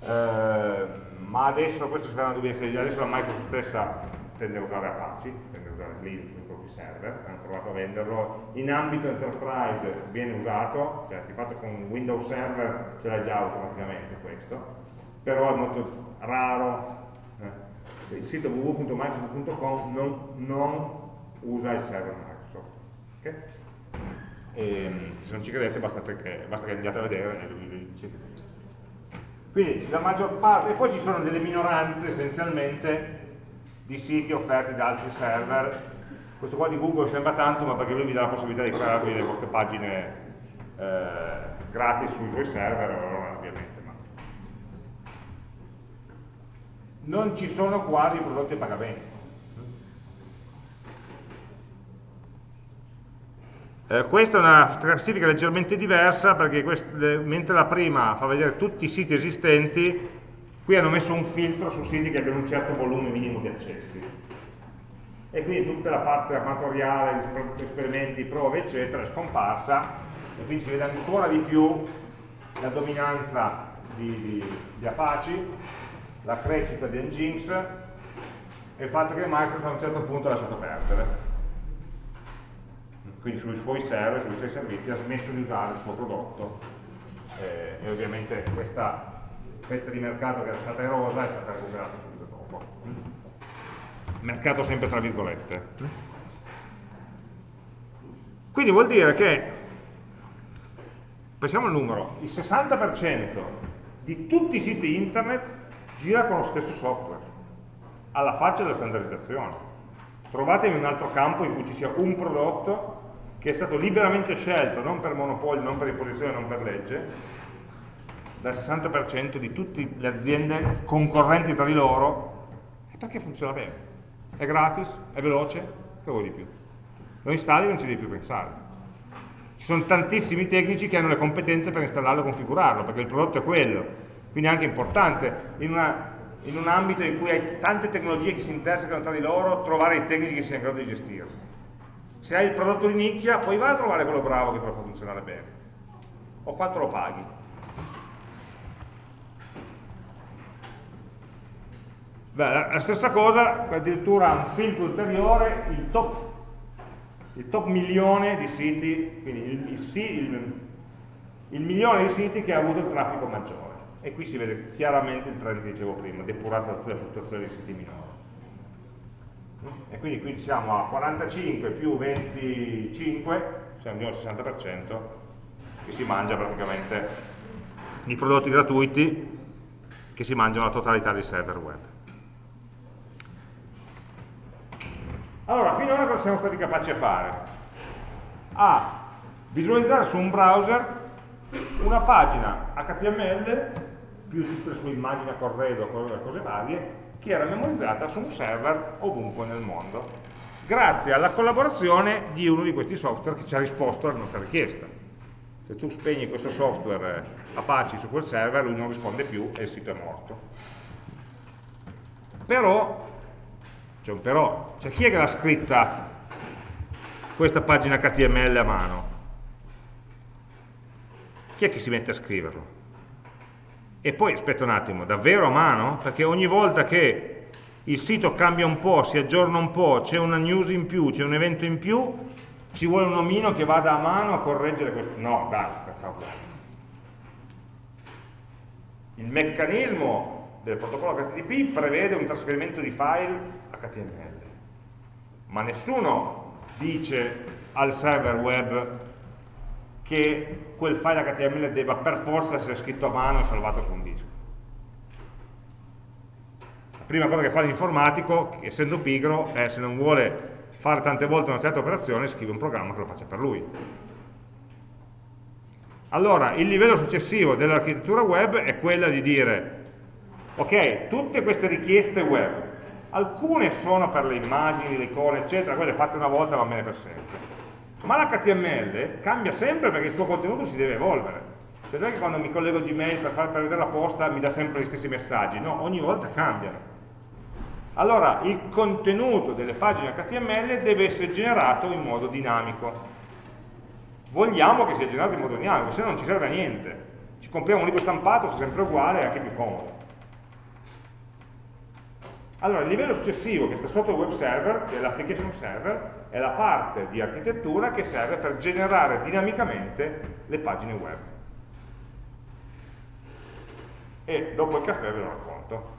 eh, ma adesso questo si fa una dubbia adesso la Microsoft stessa tende a usare Apache, tende a usare Linux sui propri server, hanno provato a venderlo, in ambito enterprise viene usato, cioè di fatto con Windows Server ce l'hai già automaticamente questo, però è molto raro, eh. il sito www.microsoft.com non, non, usa il server Microsoft. Okay? E, ehm, se non ci credete basta che, basta che andiate a vedere e vi Quindi la maggior parte, e poi ci sono delle minoranze essenzialmente di siti offerti da altri server. Questo qua di Google sembra tanto, ma perché lui vi dà la possibilità di creare le vostre pagine eh, gratis sui suoi server, allora ovviamente. Ma... Non ci sono quasi prodotti a pagamento. Eh, questa è una classifica leggermente diversa perché mentre la prima fa vedere tutti i siti esistenti, Qui hanno messo un filtro su siti che abbiano un certo volume minimo di accessi. E quindi tutta la parte amatoriale, esperimenti, prove, eccetera, è scomparsa, e quindi si vede ancora di più la dominanza di, di, di Apache, la crescita di Nginx e il fatto che Microsoft a un certo punto ha lasciato perdere. Quindi sui suoi server, sui suoi servizi ha smesso di usare il suo prodotto eh, e ovviamente questa fetta di mercato che era stata erosa è stata recuperata subito dopo. Mercato sempre tra virgolette. Quindi vuol dire che, pensiamo al numero, il 60% di tutti i siti internet gira con lo stesso software, alla faccia della standardizzazione. Trovatemi un altro campo in cui ci sia un prodotto che è stato liberamente scelto, non per monopolio, non per imposizione, non per legge, dal 60% di tutte le aziende concorrenti tra di loro perché funziona bene. È gratis, è veloce, che vuoi di più? Lo installi e non ci devi più pensare. Ci sono tantissimi tecnici che hanno le competenze per installarlo e configurarlo, perché il prodotto è quello. Quindi è anche importante in, una, in un ambito in cui hai tante tecnologie che si intersecano tra di loro, trovare i tecnici che siano in grado di gestirlo. Se hai il prodotto di nicchia, poi vai a trovare quello bravo che te lo fa funzionare bene. O quanto lo paghi. Beh, la stessa cosa, addirittura un filtro ulteriore, il top il top milione di siti, quindi il, il, il, il, milione di siti che ha avuto il traffico maggiore. E qui si vede chiaramente il trend che dicevo prima, depurato da tutte le fluttuazioni dei siti minori. E quindi qui siamo a 45 più 25, siamo di al 60%, che si mangia praticamente i prodotti gratuiti che si mangiano la totalità dei server web. Allora, finora cosa siamo stati capaci a fare? A visualizzare su un browser una pagina HTML più tutte le sue immagini a corredo, cose varie, che era memorizzata su un server ovunque nel mondo, grazie alla collaborazione di uno di questi software che ci ha risposto alla nostra richiesta. Se tu spegni questo software Apache su quel server, lui non risponde più e il sito è morto. Però c'è un però, cioè chi è che l'ha scritta questa pagina HTML a mano? Chi è che si mette a scriverlo? E poi, aspetta un attimo, davvero a mano? Perché ogni volta che il sito cambia un po', si aggiorna un po', c'è una news in più, c'è un evento in più, ci vuole un omino che vada a mano a correggere questo. No, dai, per favore. Il meccanismo del protocollo HTTP prevede un trasferimento di file HTML. Ma nessuno dice al server web che quel file HTML debba per forza essere scritto a mano e salvato su un disco. La prima cosa che fa l'informatico, essendo pigro, è se non vuole fare tante volte una certa operazione, scrive un programma che lo faccia per lui. Allora, il livello successivo dell'architettura web è quella di dire, ok, tutte queste richieste web alcune sono per le immagini, le icone, eccetera, quelle fatte una volta va bene per sempre. Ma l'HTML cambia sempre perché il suo contenuto si deve evolvere. Cioè non è che quando mi collego Gmail per, far, per vedere la posta mi dà sempre gli stessi messaggi, no, ogni volta cambiano. Allora, il contenuto delle pagine HTML deve essere generato in modo dinamico. Vogliamo che sia generato in modo dinamico, se no non ci serve a niente. Ci compriamo un libro stampato, sia sempre uguale, è anche più comodo. Allora, il livello successivo che sta sotto il web server, che è l'application server, è la parte di architettura che serve per generare dinamicamente le pagine web. E dopo il caffè ve lo racconto.